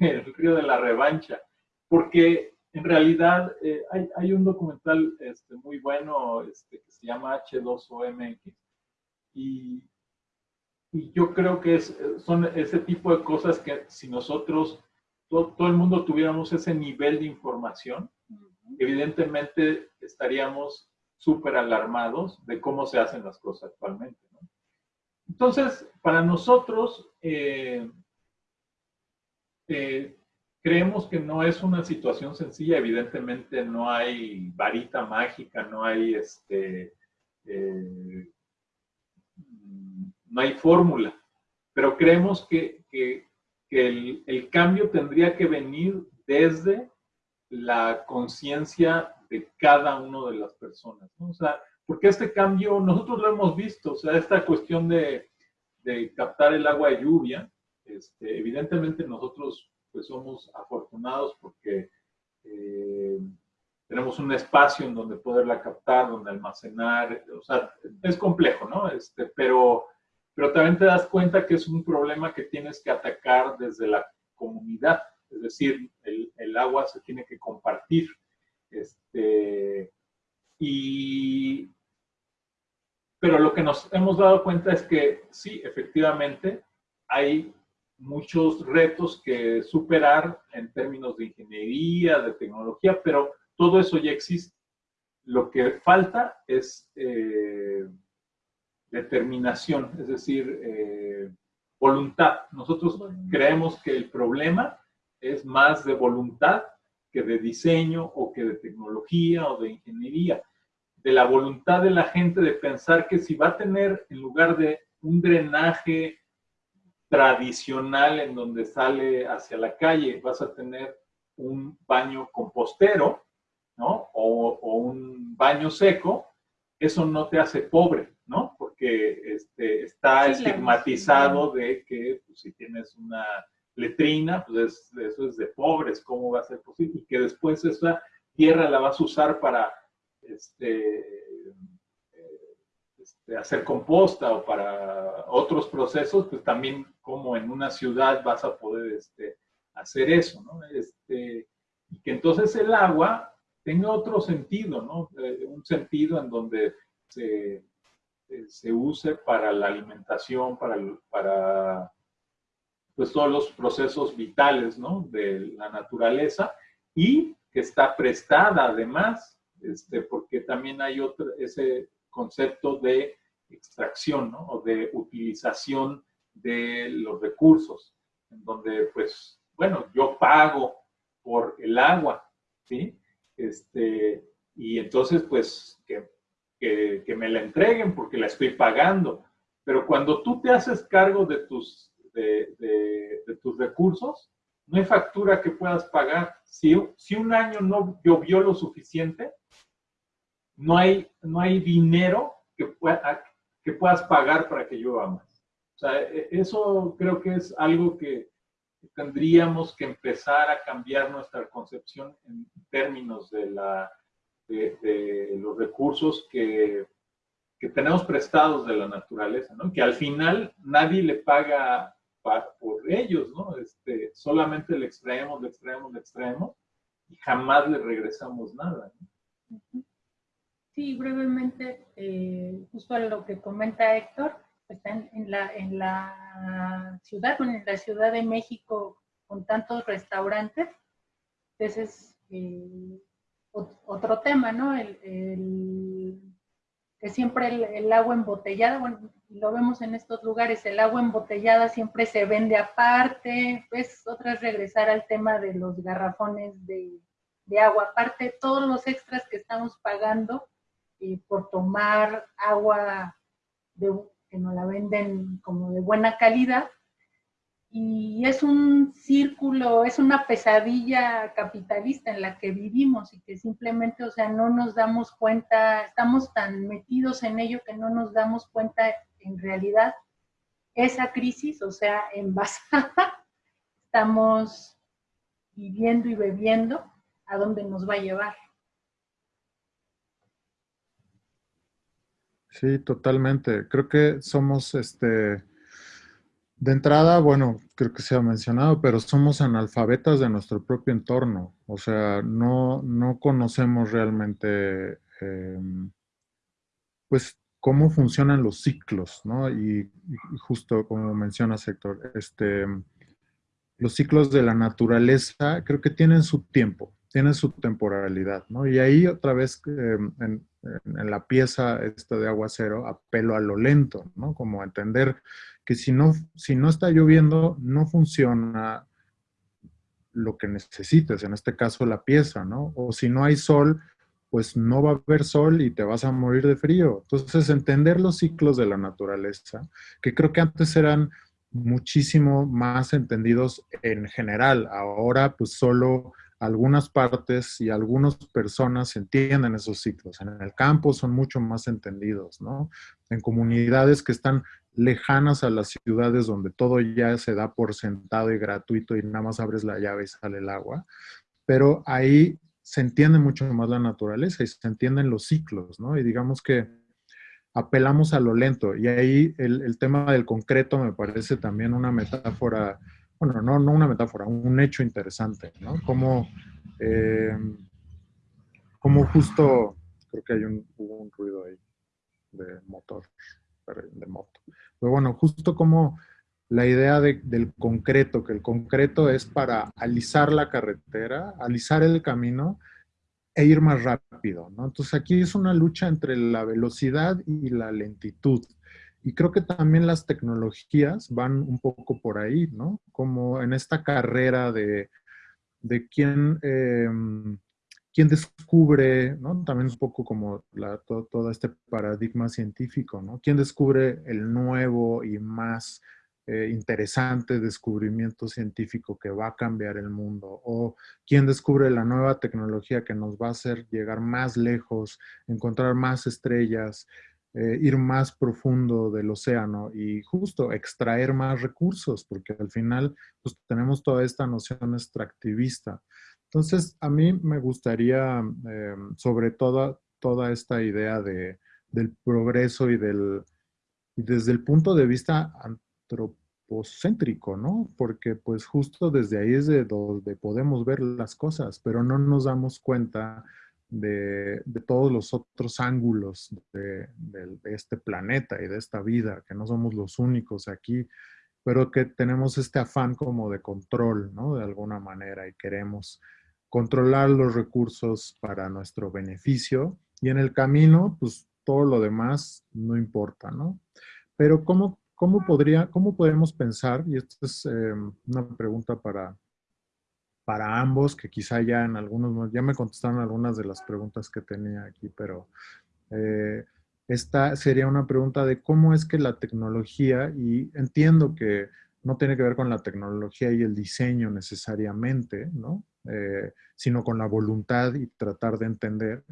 El, río de la revancha. Porque en realidad eh, hay, un documental este, muy bueno este, que se llama H2OMX y, y yo creo que es, son ese tipo de cosas que si nosotros todo, el mundo tuviéramos ese nivel de información, evidentemente estaríamos súper alarmados de cómo se hacen las cosas actualmente. Entonces, para nosotros, eh, eh, creemos que no es una situación sencilla, evidentemente no hay varita mágica, no hay este, eh, no hay fórmula, pero creemos que, el, cambio tendría que venir desde la conciencia de cada una de las personas. Porque este cambio, nosotros lo hemos visto, o sea, esta cuestión de, captar el agua de lluvia, este, evidentemente nosotros pues somos afortunados porque eh, tenemos un espacio en donde poderla captar, donde almacenar, o sea, es complejo, ¿no? Este, pero pero también te das cuenta que es un problema que tienes que atacar desde la comunidad, es decir, el, agua se tiene que compartir. Este, y, pero lo que nos hemos dado cuenta es que sí, efectivamente, hay muchos retos que superar en términos de ingeniería, de tecnología, pero todo eso ya existe. Lo que falta es eh, determinación, es decir, eh, voluntad. Nosotros creemos que el problema es más de voluntad que de diseño o que de tecnología o de ingeniería. De la voluntad de la gente de pensar que si va a tener, en lugar de un drenaje tradicional en donde sale hacia la calle, vas a tener un baño compostero, ¿no? O, o un baño seco, eso no te hace pobre, ¿no? Porque este, está estigmatizado de que pues, si tienes una letrina, pues eso es de pobres, ¿cómo va a ser posible? Y que después esa tierra la vas a usar para este, este, hacer composta o para otros procesos, pues también como en una ciudad vas a poder este, hacer eso, ¿no? Este, y que entonces el agua tenga otro sentido, ¿no? Eh, un sentido en donde se eh, se use para la alimentación, para, para pues, todos los procesos vitales ¿no? de la naturaleza y que está prestada además, este, porque también hay otro, ese concepto de extracción ¿no? o de utilización de los recursos, en donde pues, bueno, yo pago por el agua, ¿sí? Este, y entonces pues que, que, me la entreguen porque la estoy pagando. Pero cuando tú te haces cargo de tus, de, de, tus recursos, no hay factura que puedas pagar. Si, si un año no llovió lo suficiente, no hay, no hay dinero que, pueda, que puedas pagar para que llueva más. O sea, e, eso creo que es algo que tendríamos que empezar a cambiar nuestra concepción en términos de, la, de, los recursos que, que, tenemos prestados de la naturaleza, ¿no? Que al final nadie le paga por ellos, ¿no? Este, solamente le extraemos, le extraemos, le extraemos y jamás le regresamos nada. Sí, brevemente, eh, justo a lo que comenta Héctor, están en la, en la ciudad, en la Ciudad de México con tantos restaurantes, ese es eh, otro tema, ¿no? El, que siempre el, agua embotellada, bueno, lo vemos en estos lugares, el agua embotellada siempre se vende aparte, pues otra es regresar al tema de los garrafones de, de agua, aparte todos los extras que estamos pagando por tomar agua que nos la venden como de buena calidad. Y es un círculo, es una pesadilla capitalista en la que vivimos y que simplemente, o sea, no nos damos cuenta, estamos tan metidos en ello que no nos damos cuenta en realidad esa crisis, o sea, envasada, estamos viviendo y bebiendo a dónde nos va a llevar. Sí, totalmente. Creo que somos, este, de entrada, bueno, creo que se ha mencionado, pero somos analfabetas de nuestro propio entorno. O sea, no, no conocemos realmente, em, pues, cómo funcionan los ciclos, ¿no? Y, justo como menciona Héctor, este, los ciclos de la naturaleza creo que tienen su tiempo, tienen su temporalidad, ¿no? Y ahí otra vez em, en, en, la pieza esta de aguacero, apelo a lo lento, ¿no? Como entender que si no, si no está lloviendo, no funciona lo que necesites, en este caso la pieza, ¿no? O si no hay sol, pues no va a haber sol y te vas a morir de frío. Entonces, entender los ciclos de la naturaleza, que creo que antes eran muchísimo más entendidos en general, ahora pues solo algunas partes y algunas personas entienden esos ciclos. En el campo son mucho más entendidos, ¿no? En comunidades que están lejanas a las ciudades donde todo ya se da por sentado y gratuito y nada más abres la llave y sale el agua. Pero ahí se entiende mucho más la naturaleza y se entienden los ciclos, ¿no? Y digamos que apelamos a lo lento. Y ahí el, el tema del concreto me parece también una metáfora bueno, no, no una metáfora, un hecho interesante, ¿no? Como, eh, como justo, creo que hay un, hubo un ruido ahí de motor, de moto. Pero bueno, justo como la idea del concreto, que el concreto es para alisar la carretera, alisar el camino e ir más rápido, ¿no? Entonces aquí es una lucha entre la velocidad y la lentitud. Y creo que también las tecnologías van un poco por ahí, ¿no? Como en esta carrera de, de quién, em, quién descubre, ¿no? También un poco como la, todo, este paradigma científico, ¿no? ¿Quién descubre el nuevo y más eh, interesante descubrimiento científico que va a cambiar el mundo? ¿O quién descubre la nueva tecnología que nos va a hacer llegar más lejos, encontrar más estrellas? Eh, ir más profundo del océano y justo extraer más recursos, porque al final pues, tenemos toda esta noción extractivista. Entonces, a mí me gustaría, eh, sobre todo, toda esta idea de, del progreso y, del, y desde el punto de vista antropocéntrico, ¿no? Porque pues justo desde ahí es de donde podemos ver las cosas, pero no nos damos cuenta de, todos los otros ángulos de, este planeta y de esta vida, que no somos los únicos aquí, pero que tenemos este afán como de control, ¿no? De alguna manera y queremos controlar los recursos para nuestro beneficio y en el camino, pues todo lo demás no importa, ¿no? Pero ¿cómo, cómo, podría, cómo podemos pensar, y esta es eh, una pregunta para, para ambos, que quizá ya en algunos, ya me contestaron algunas de las preguntas que tenía aquí, pero eh, esta sería una pregunta de cómo es que la tecnología, y entiendo que no tiene que ver con la tecnología y el diseño necesariamente, ¿no? Eh, sino con la voluntad y tratar de entender,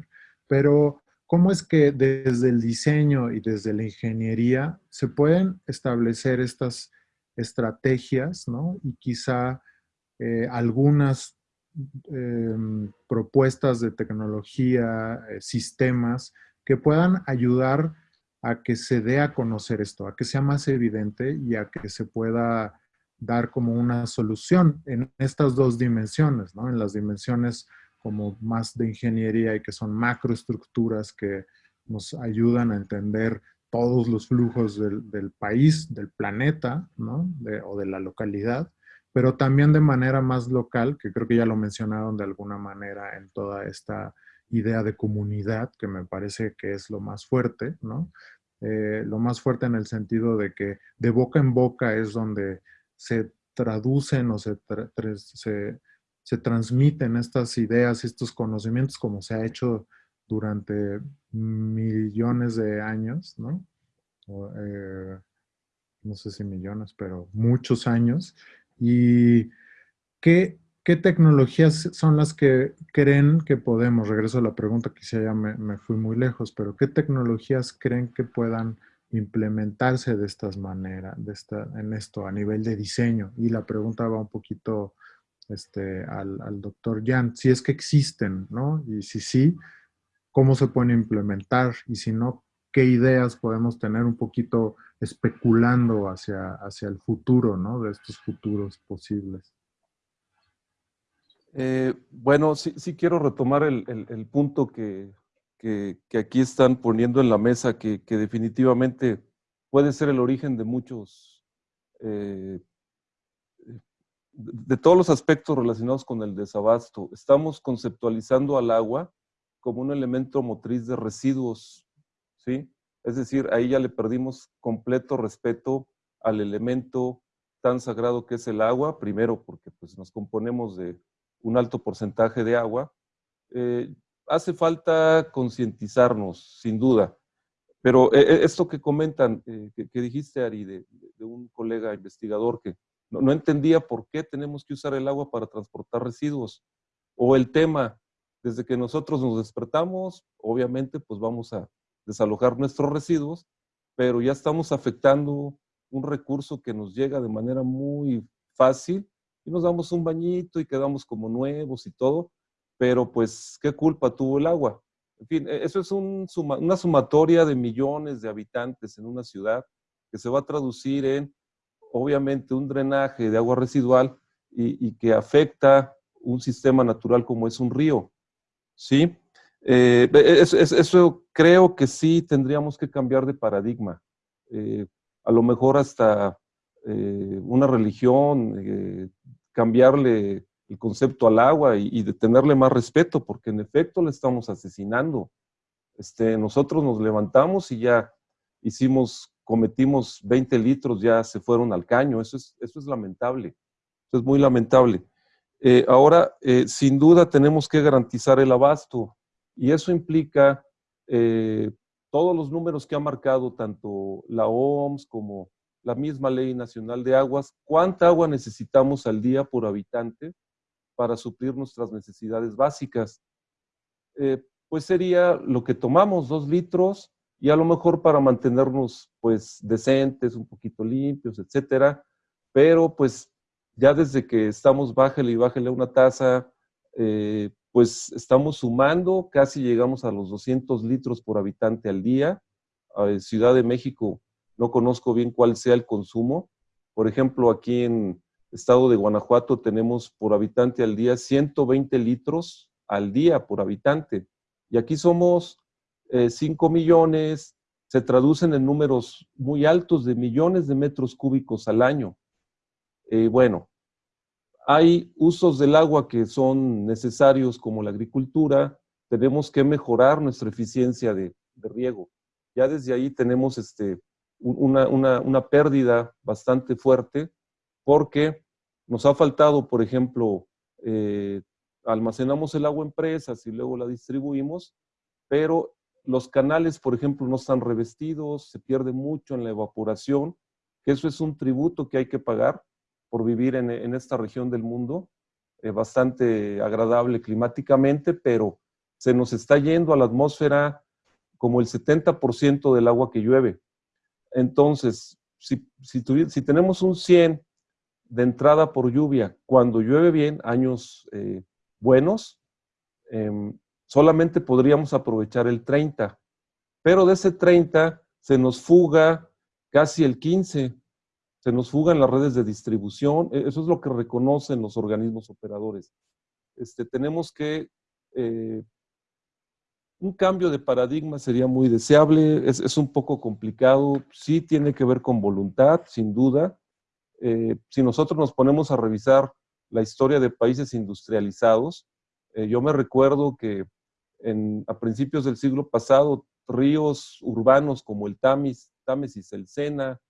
pero ¿cómo es que desde el diseño y desde la ingeniería se pueden establecer estas estrategias, ¿no? Y quizá eh, algunas em, propuestas de tecnología, eh, sistemas que puedan ayudar a que se dé a conocer esto, a que sea más evidente y a que se pueda dar como una solución en estas dos dimensiones, ¿no? En las dimensiones como más de ingeniería y que son macroestructuras que nos ayudan a entender todos los flujos del, país, del planeta, ¿no? o de la localidad, pero también de manera más local, que creo que ya lo mencionaron de alguna manera en toda esta idea de comunidad, que me parece que es lo más fuerte, ¿no? Eh, lo más fuerte en el sentido de que de boca en boca es donde se traducen o se, se, se transmiten estas ideas, estos conocimientos como se ha hecho durante millones de años, ¿no? Eh, no sé si millones, pero muchos años. ¿Y qué, qué, tecnologías son las que creen que podemos? Regreso a la pregunta, quizá ya me, me fui muy lejos, pero ¿qué tecnologías creen que puedan implementarse de estas maneras, de esta, en esto, a nivel de diseño? Y la pregunta va un poquito este, al, al doctor Jan, si es que existen, ¿no? Y si sí, ¿cómo se pueden implementar? Y si no, ¿qué ideas podemos tener un poquito especulando hacia, hacia el futuro, ¿no? De estos futuros posibles. Eh, bueno, sí, quiero retomar el, el, punto que, que, que, aquí están poniendo en la mesa, que, que definitivamente puede ser el origen de muchos eh, de todos los aspectos relacionados con el desabasto, estamos conceptualizando al agua como un elemento motriz de residuos, ¿sí? Es decir, ahí ya le perdimos completo respeto al elemento tan sagrado que es el agua, primero porque pues, nos componemos de un alto porcentaje de agua. Eh, hace falta concientizarnos, sin duda, pero eh, eh, esto que comentan, que, dijiste, Ari, de un colega investigador que no, entendía por qué tenemos que usar el agua para transportar residuos. O el tema, desde que nosotros nos despertamos, obviamente pues vamos a desalojar nuestros residuos, pero ya estamos afectando un recurso que nos llega de manera muy fácil y nos damos un bañito y quedamos como nuevos y todo, pero pues qué culpa tuvo el agua. En fin, e, eso es una sumatoria de millones de habitantes en una ciudad que se va a traducir en obviamente un drenaje de agua residual y, que afecta un sistema natural como es un río. ¿Sí? Eh, eso, creo que sí tendríamos que cambiar de paradigma. Eh, a lo mejor hasta eh, una religión, cambiarle el concepto al agua y, y, de tenerle más respeto, porque en efecto le estamos asesinando. Este, nosotros nos levantamos y ya hicimos cometimos 20 litros, ya se fueron al caño. Eso es, eso es lamentable. Eso es muy lamentable. Eh, ahora, eh, sin duda, tenemos que garantizar el abasto. Y eso implica eh, todos los números que ha marcado tanto la OMS como la misma Ley Nacional de Aguas. ¿Cuánta agua necesitamos al día por habitante para suplir nuestras necesidades básicas? pues sería lo que tomamos, dos litros, y a lo mejor para mantenernos pues decentes, un poquito limpios, etcétera, pero pues ya desde que estamos bájale y bájale una tasa, eh, pues estamos sumando, casi llegamos a los 200 litros por habitante al día. En Ciudad de México no conozco bien cuál sea el consumo. Por ejemplo, aquí en estado de Guanajuato tenemos por habitante al día 120 litros al día por habitante. Y aquí somos 5 eh, millones, se traducen en números muy altos de millones de metros cúbicos al año. Eh, bueno, Hay usos del agua que son necesarios como la agricultura, tenemos que mejorar nuestra eficiencia de, riego. Ya desde ahí tenemos este, una, pérdida bastante fuerte porque nos ha faltado, por ejemplo, eh, almacenamos el agua en presas y luego la distribuimos, pero los canales, por ejemplo, no están revestidos, se pierde mucho en la evaporación, que eso es un tributo que hay que pagar por vivir en, esta región del mundo, eh, bastante agradable climáticamente, pero se nos está yendo a la atmósfera como el 70% del agua que llueve. Entonces, si, si, tenemos un 100 de entrada por lluvia, cuando llueve bien, años eh, buenos, em, solamente podríamos aprovechar el 30. Pero de ese 30 se nos fuga casi el 15. Se nos fuga en las redes de distribución. E, eso es lo que reconocen los organismos operadores. Este, tenemos que eh, un cambio de paradigma sería muy deseable, es, un poco complicado, sí tiene que ver con voluntad, sin duda. Eh, si nosotros nos ponemos a revisar la historia de países industrializados, eh, yo me recuerdo que a principios del siglo pasado, ríos urbanos como el Tamis, Támesis, el Sena,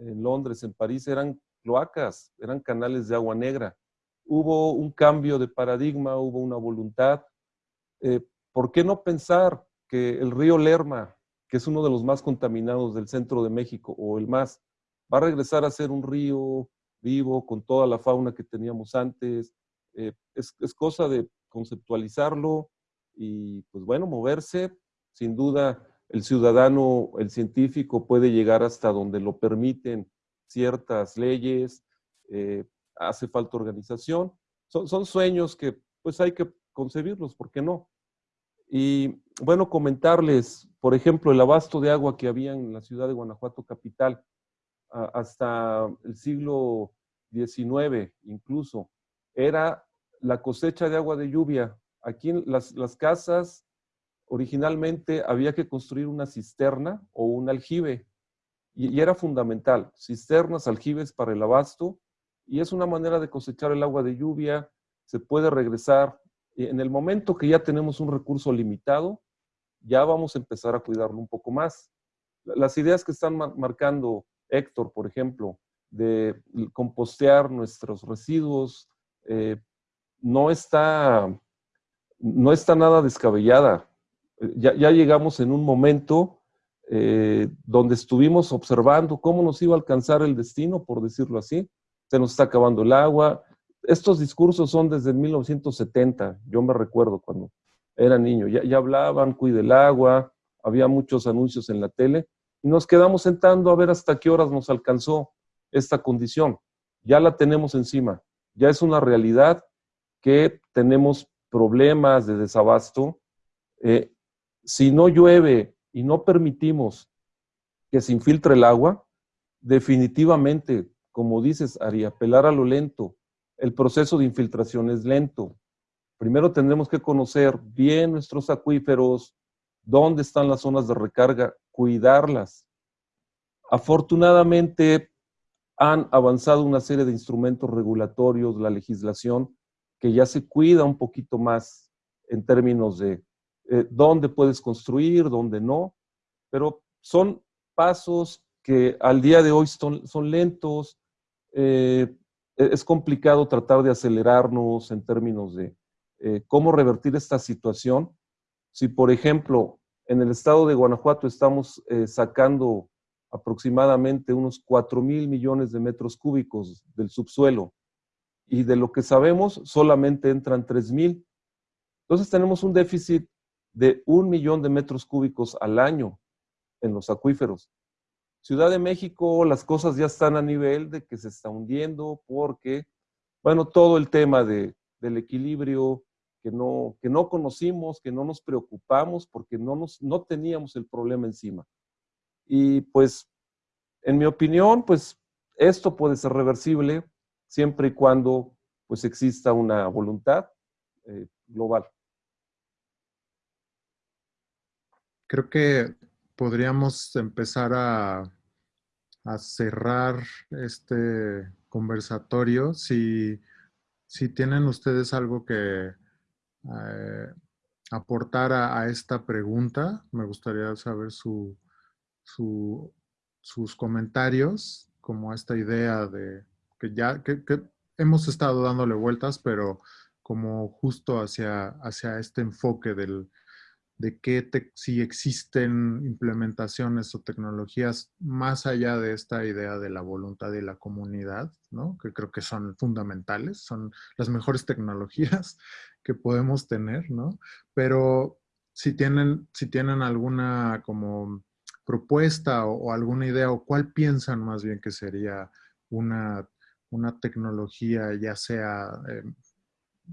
en Londres, en París, eran cloacas, eran canales de agua negra. Hubo un cambio de paradigma, hubo una voluntad. Eh, ¿Por qué no pensar que el río Lerma, que es uno de los más contaminados del centro de México, o el más, va a regresar a ser un río vivo con toda la fauna que teníamos antes? Eh, es, cosa de conceptualizarlo y, pues bueno, moverse. Sin duda, el ciudadano, el científico puede llegar hasta donde lo permiten ciertas leyes, eh, hace falta organización. Son, son sueños que pues hay que concebirlos, ¿por qué no? Y bueno, comentarles, por ejemplo, el abasto de agua que había en la ciudad de Guanajuato capital hasta el siglo XIX incluso, era la cosecha de agua de lluvia. Aquí las, las casas originalmente había que construir una cisterna o un aljibe y, era fundamental, cisternas, aljibes para el abasto y es una manera de cosechar el agua de lluvia, se puede regresar en el momento que ya tenemos un recurso limitado, ya vamos a empezar a cuidarlo un poco más. Las ideas que están marcando Héctor, por ejemplo, de compostear nuestros residuos, eh, no, está, no está nada descabellada. Ya, llegamos en un momento eh, donde estuvimos observando cómo nos iba a alcanzar el destino, por decirlo así. Se nos está acabando el agua, estos discursos son desde 1970, yo me recuerdo cuando era niño, ya, hablaban, cuide el agua, había muchos anuncios en la tele, y nos quedamos sentando a ver hasta qué horas nos alcanzó esta condición. Ya la tenemos encima, ya es una realidad que tenemos problemas de desabasto. Eh, si no llueve y no permitimos que se infiltre el agua, definitivamente, como dices, Ari, apelar a lo lento, el proceso de infiltración es lento. Primero tendremos que conocer bien nuestros acuíferos, dónde están las zonas de recarga, cuidarlas. Afortunadamente han avanzado una serie de instrumentos regulatorios, la legislación, que ya se cuida un poquito más en términos de eh, dónde puedes construir, dónde no, pero son pasos que al día de hoy son, son lentos, eh, e-, es complicado tratar de acelerarnos en términos de eh, cómo revertir esta situación. Si, por ejemplo, en el estado de Guanajuato estamos eh, sacando aproximadamente unos 4 mil millones de metros cúbicos del subsuelo y de lo que sabemos solamente entran 3 mil. Entonces tenemos un déficit de un millón de metros cúbicos al año en los acuíferos. Ciudad de México, las cosas ya están a nivel de que se está hundiendo porque, bueno, todo el tema de, del equilibrio que no, que no conocimos, que no nos preocupamos porque no, nos, no teníamos el problema encima. Y pues, en mi opinión, pues esto puede ser reversible siempre y cuando pues exista una voluntad eh, global. Creo que podríamos empezar a cerrar este conversatorio, si si tienen ustedes algo que eh, aportar a, esta pregunta, me gustaría saber su, sus comentarios, como esta idea de que ya que, hemos estado dándole vueltas, pero como justo hacia, hacia este enfoque del, de que si existen implementaciones o tecnologías más allá de esta idea de la voluntad y la comunidad, ¿no? que creo que son fundamentales, son las mejores tecnologías que podemos tener, ¿no? pero si tienen, si tienen alguna como propuesta o, alguna idea o cuál piensan más bien que sería una, una tecnología ya sea... Eh,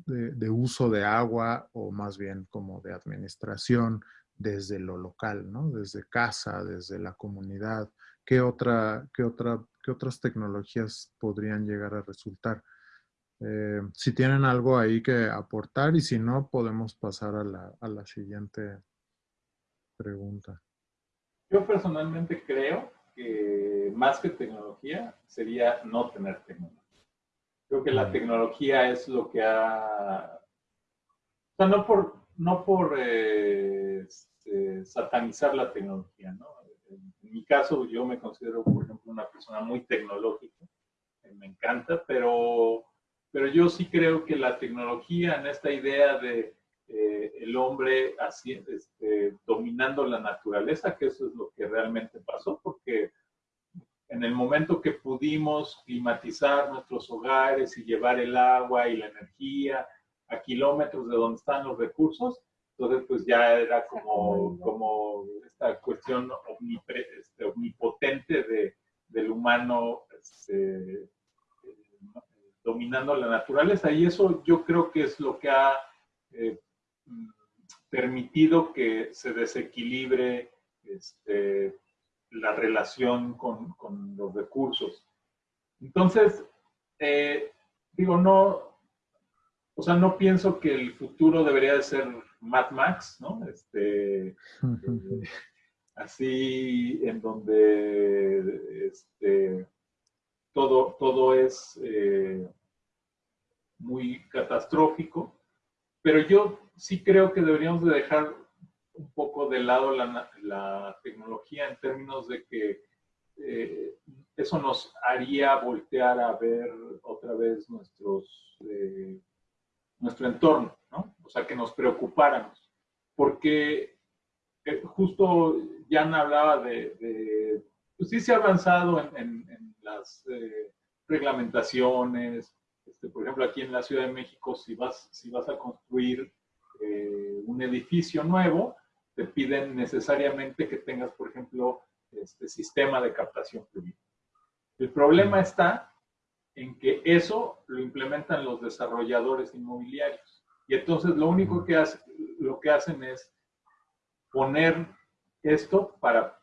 de, uso de agua o más bien como de administración desde lo local, ¿no? Desde casa, desde la comunidad. ¿Qué, otra, qué, otra, qué otras tecnologías podrían llegar a resultar? Eh, si tienen algo ahí que aportar y si no, podemos pasar a la, a la siguiente pregunta. Yo personalmente creo que más que tecnología sería no tener tecnología. Creo que la tecnología es lo que ha... O sea, no por, no por eh, este, satanizar la tecnología, ¿no? En, mi caso, yo me considero, por ejemplo, una persona muy tecnológica. Me encanta, pero, pero yo sí creo que la tecnología en esta idea de eh, el hombre así, este, dominando la naturaleza, que eso es lo que realmente pasó, porque en el momento que pudimos climatizar nuestros hogares y llevar el agua y la energía a kilómetros de donde están los recursos, entonces pues ya era como, como esta cuestión este, omnipotente de, del humano este, dominando la naturaleza. Y eso yo creo que es lo que ha eh, permitido que se desequilibre este, la relación con, con los recursos. Entonces, eh, digo, no, o sea, no pienso que el futuro debería de ser Mad Max, ¿no? Este, eh, así en donde este, todo, todo es eh, muy catastrófico, pero yo sí creo que deberíamos de dejar un poco de lado la, tecnología en términos de que eh, eso nos haría voltear a ver otra vez nuestros, eh, nuestro entorno, ¿no? O sea, que nos preocupáramos. Porque eh, justo Jan hablaba de, pues sí se ha avanzado en, las reglamentaciones. Este, por ejemplo, aquí en la Ciudad de México, si vas, si vas a construir un edificio nuevo, te piden necesariamente que tengas, por ejemplo, este sistema de captación fluida. El problema está en que eso lo implementan los desarrolladores inmobiliarios. Y entonces lo único que, hace, lo que hacen es poner esto para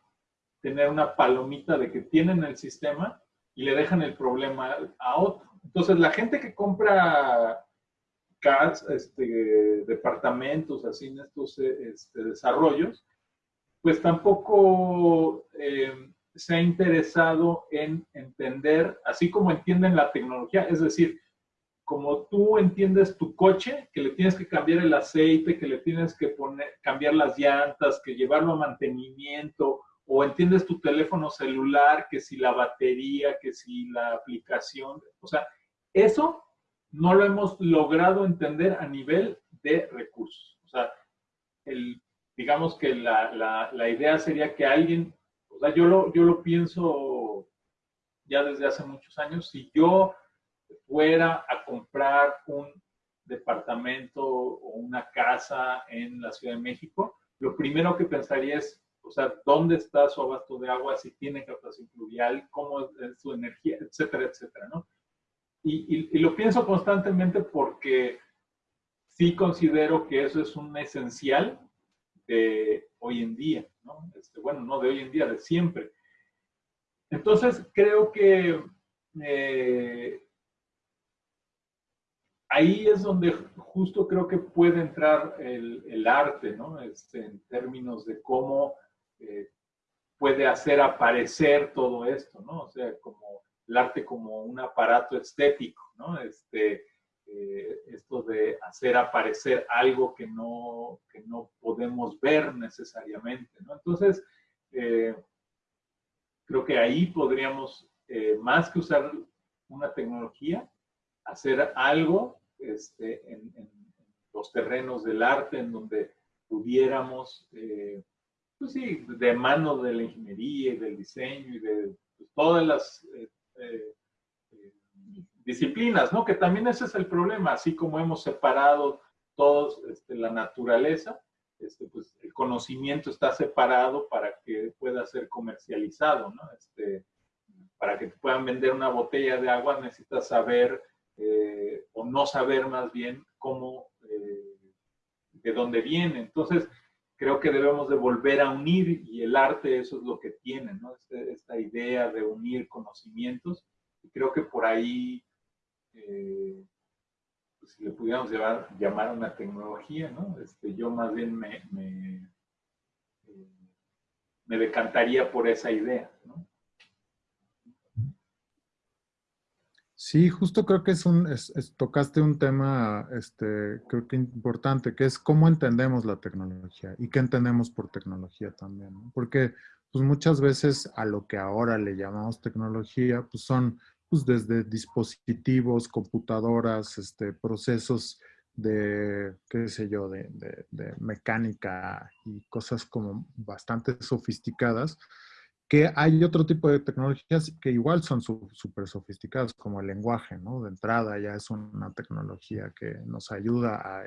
tener una palomita de que tienen el sistema y le dejan el problema a otro. Entonces la gente que compra este, departamentos, así en estos este, desarrollos, pues tampoco eh, se ha interesado en entender, así como entienden la tecnología, es decir, como tú entiendes tu coche, que le tienes que cambiar el aceite, que le tienes que poner, cambiar las llantas, que llevarlo a mantenimiento, o entiendes tu teléfono celular, que si la batería, que si la aplicación, o sea, eso no lo hemos logrado entender a nivel de recursos. O sea, el, digamos que la, idea sería que alguien, o sea, yo lo, yo lo pienso ya desde hace muchos años, si yo fuera a comprar un departamento o una casa en la Ciudad de México, lo primero que pensaría es, o sea, ¿dónde está su abasto de agua? Si tiene captación fluvial, cómo es su energía, etcétera, etcétera, ¿no? Y, lo pienso constantemente porque sí considero que eso es un esencial de hoy en día, ¿no? Este, bueno, no de hoy en día, de siempre. Entonces, creo que eh, ahí es donde justo creo que puede entrar el, arte, ¿no? Este, en términos de cómo eh, puede hacer aparecer todo esto, ¿no? O sea, como el arte como un aparato estético, ¿no? Este, eh, esto de hacer aparecer algo que no, que no podemos ver necesariamente. ¿no? Entonces, eh, creo que ahí podríamos, eh, más que usar una tecnología, hacer algo este, en, los terrenos del arte en donde pudiéramos, pues sí, de mano de la ingeniería y del diseño y de pues, todas las disciplinas, ¿no? Que también ese es el problema, así como hemos separado todos este, la naturaleza, este, pues el conocimiento está separado para que pueda ser comercializado, ¿no? Este, para que te puedan vender una botella de agua necesitas saber eh, o no saber más bien cómo, eh, de dónde viene. Entonces, creo que debemos de volver a unir y el arte eso es lo que tiene, ¿no? Este, esta idea de unir conocimientos. Y creo que por ahí eh, pues, si le pudiéramos llamar una tecnología, ¿no? Este, yo más bien me, me, eh, me decantaría por esa idea, ¿no? Sí, justo creo que es un, tocaste un tema, este, creo que importante, que es cómo entendemos la tecnología y qué entendemos por tecnología también. Porque pues muchas veces a lo que ahora le llamamos tecnología, pues son pues, desde dispositivos, computadoras, este, procesos de, qué sé yo, de, mecánica y cosas como bastante sofisticadas, que hay otro tipo de tecnologías que igual son súper sofisticadas, como el lenguaje, ¿no? De entrada ya es una tecnología que nos ayuda a,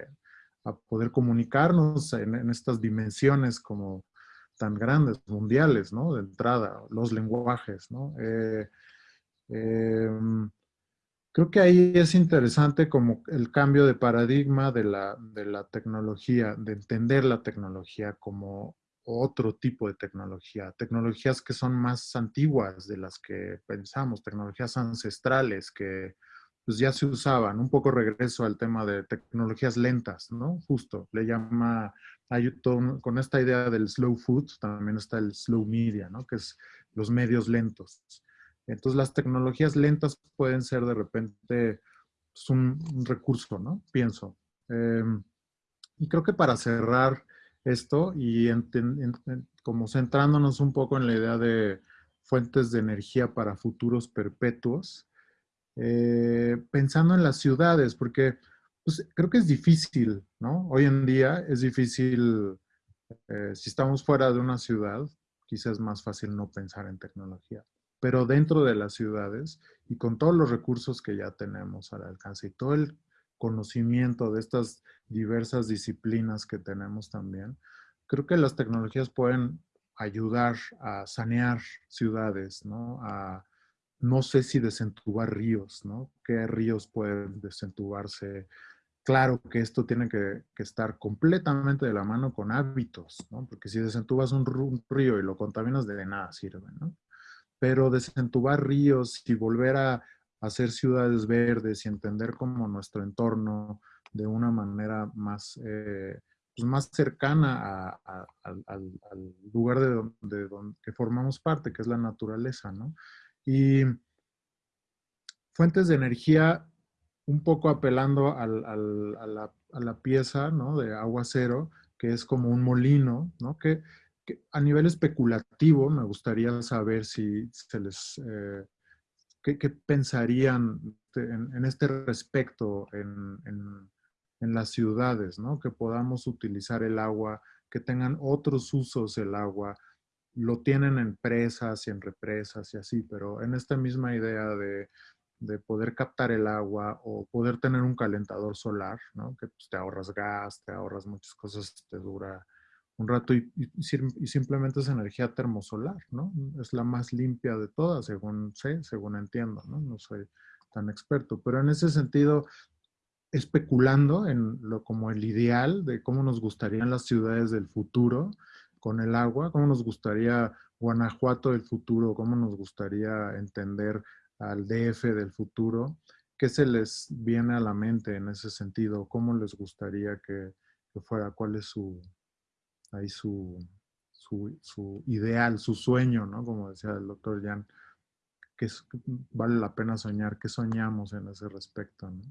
poder comunicarnos en, estas dimensiones como tan grandes, mundiales, ¿no? De entrada, los lenguajes, ¿no? Eh, Em, creo que ahí es interesante como el cambio de paradigma de la, de la tecnología, de entender la tecnología como otro tipo de tecnología, tecnologías que son más antiguas de las que pensamos, tecnologías ancestrales que pues ya se usaban. Un poco regreso al tema de tecnologías lentas, ¿no? Justo, le llama, hay con esta idea del slow food, también está el slow media, ¿no? Que es los medios lentos. Entonces las tecnologías lentas pueden ser de repente pues, un, recurso, ¿no? Pienso. Em, y creo que para cerrar esto y como centrándonos un poco en la idea de fuentes de energía para futuros perpetuos, eh, pensando en las ciudades, porque pues, creo que es difícil, ¿no? Hoy en día es difícil, eh, si estamos fuera de una ciudad, quizás es más fácil no pensar en tecnología pero dentro de las ciudades y con todos los recursos que ya tenemos al alcance y todo el conocimiento de estas diversas disciplinas que tenemos también, creo que las tecnologías pueden ayudar a sanear ciudades, ¿no? A, no sé si desentubar ríos, ¿no? ¿Qué ríos pueden desentubarse? Claro que esto tiene que, estar completamente de la mano con hábitos, ¿no? Porque si desentubas un río y lo contaminas, de nada sirve, ¿no? pero desentubar ríos y volver a hacer ciudades verdes y entender como nuestro entorno de una manera más, eh, pues más cercana al, lugar de donde, que formamos parte, que es la naturaleza, ¿no? Y fuentes de energía, un poco apelando a la, a, la, pieza, ¿no? De agua cero, que es como un molino, ¿no? Que a nivel especulativo, me gustaría saber si se les, eh, qué, pensarían en, este respecto en, las ciudades, ¿no? Que podamos utilizar el agua, que tengan otros usos el agua, lo tienen en presas y en represas y así, pero en esta misma idea de, poder captar el agua o poder tener un calentador solar, ¿no? Que pues, te ahorras gas, te ahorras muchas cosas, te dura un rato y, simplemente es energía termosolar, ¿no? Es la más limpia de todas, según sé, según entiendo, ¿no? No soy tan experto, pero en ese sentido, especulando en lo como el ideal de cómo nos gustarían las ciudades del futuro con el agua, cómo nos gustaría Guanajuato del futuro, cómo nos gustaría entender al DF del futuro, ¿qué se les viene a la mente en ese sentido? ¿Cómo les gustaría que fuera? ¿Cuál es su, ahí su, su, ideal, su sueño, ¿no? Como decía el doctor Jan, que vale la pena soñar, ¿qué soñamos en ese respecto, ¿no?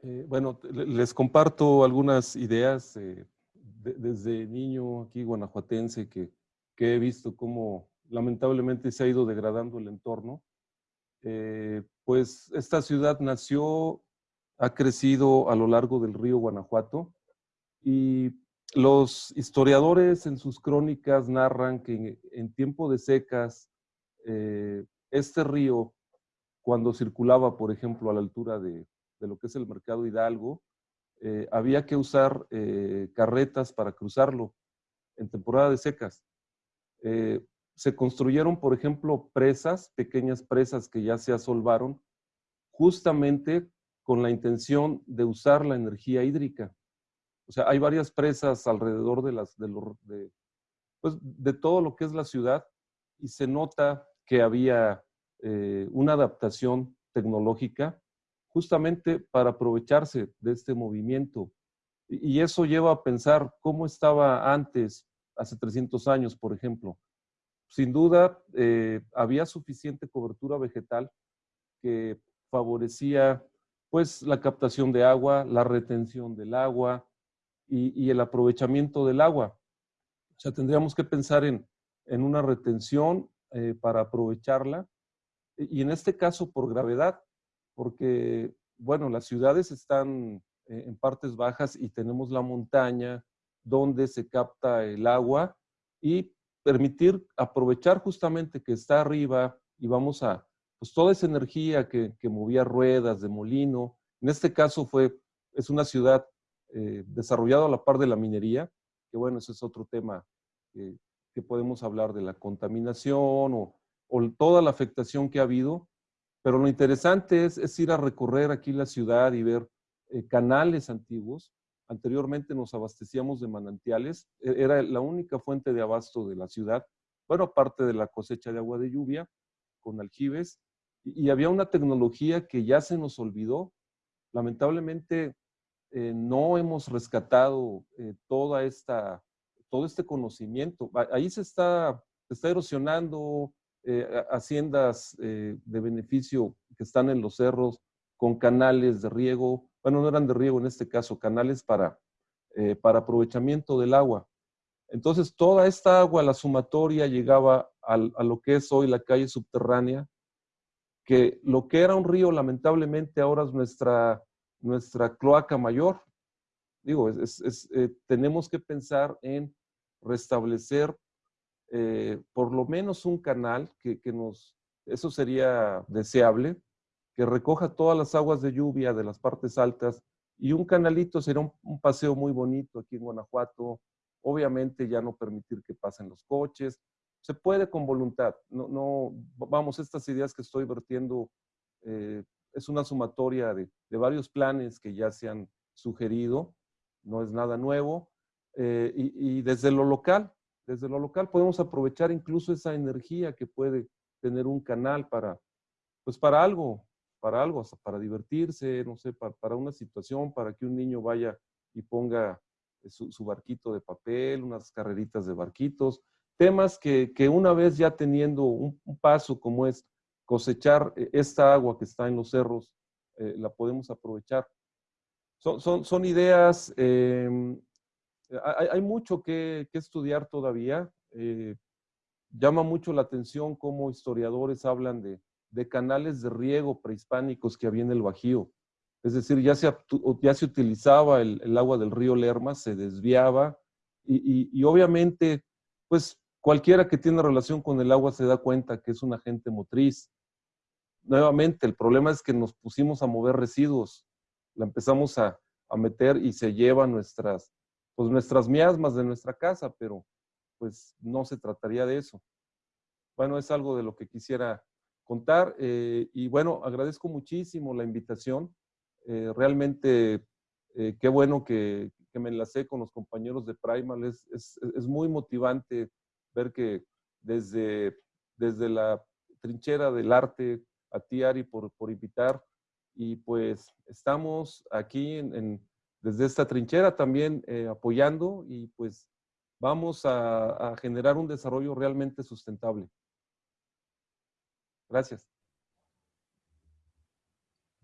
Eh, bueno, les comparto algunas ideas eh, desde niño aquí guanajuatense que, que, he visto cómo lamentablemente se ha ido degradando el entorno. Eh, pues esta ciudad nació, ha crecido a lo largo del río Guanajuato y los historiadores en sus crónicas narran que en, tiempo de secas este río, cuando circulaba, por ejemplo, a la altura de, lo que es el mercado Hidalgo, eh, había que usar eh, carretas para cruzarlo en temporada de secas. Eh, se construyeron, por ejemplo, presas, pequeñas presas que ya se asolvaron, justamente con la intención de usar la energía hídrica. O sea, hay varias presas alrededor de, las, de, de, pues, de todo lo que es la ciudad y se nota que había una adaptación tecnológica justamente para aprovecharse de este movimiento. Y eso lleva a pensar cómo estaba antes, hace 300 años, por ejemplo. Sin duda, eh, había suficiente cobertura vegetal que favorecía pues la captación de agua, la retención del agua y, el aprovechamiento del agua. O sea, tendríamos que pensar en, una retención eh, para aprovecharla y en este caso por gravedad, porque, bueno, las ciudades están eh, en partes bajas y tenemos la montaña donde se capta el agua y permitir aprovechar justamente que está arriba y vamos a, pues toda esa energía que, movía ruedas de molino, en este caso fue, es una ciudad eh, desarrollada a la par de la minería, que bueno, ese es otro tema que podemos hablar de la contaminación o, o, toda la afectación que ha habido, pero lo interesante es, ir a recorrer aquí la ciudad y ver eh, canales antiguos. Anteriormente nos abastecíamos de manantiales, e, era la única fuente de abasto de la ciudad, bueno, aparte de la cosecha de agua de lluvia con aljibes, y, había una tecnología que ya se nos olvidó. Lamentablemente eh, no hemos rescatado eh, toda esta, todo este conocimiento. Ahí se está, está erosionando, eh, haciendas eh, de beneficio que están en los cerros con canales de riego, bueno, no eran de riego en este caso, canales para, para aprovechamiento del agua. Entonces, toda esta agua, la sumatoria, llegaba a lo que es hoy la calle subterránea, que lo que era un río, lamentablemente, ahora es nuestra, nuestra cloaca mayor. Digo, tenemos que pensar en restablecer eh, por lo menos un canal que, nos, eso sería deseable, que recoja todas las aguas de lluvia de las partes altas y un canalito sería un, paseo muy bonito aquí en Guanajuato. Obviamente ya no permitir que pasen los coches. Se puede con voluntad. No, no, vamos, estas ideas que estoy vertiendo eh, es una sumatoria de, varios planes que ya se han sugerido. No es nada nuevo. Eh, y, y desde lo local, desde lo local podemos aprovechar incluso esa energía que puede tener un canal para, pues para algo, para algo, hasta para divertirse, no sé, para, una situación, para que un niño vaya y ponga su, barquito de papel, unas carreritas de barquitos, temas que, una vez ya teniendo un, paso como es cosechar eh, esta agua que está en los cerros, eh, la podemos aprovechar. Son, son, son ideas em, hay, mucho que, estudiar todavía. Eh, llama mucho la atención cómo historiadores hablan de, canales de riego prehispánicos que había en el Bajío. Es decir, ya se, ya se utilizaba el, agua del río Lerma, se desviaba y, obviamente, pues cualquiera que tiene relación con el agua se da cuenta que es un agente motriz. Nuevamente, el problema es que nos pusimos a mover residuos, la empezamos a, a meter y se lleva nuestras, pues nuestras miasmas de nuestra casa, pero pues no se trataría de eso. Bueno, es algo de lo que quisiera contar eh, y bueno, agradezco muchísimo la invitación. Eh, realmente eh, qué bueno que, me enlacé con los compañeros de Primal. Es, es, muy motivante ver que desde, desde la trinchera del arte, a ti Ari por, por invitar y pues estamos aquí en desde esta trinchera también eh, apoyando y pues vamos a, a generar un desarrollo realmente sustentable. Gracias.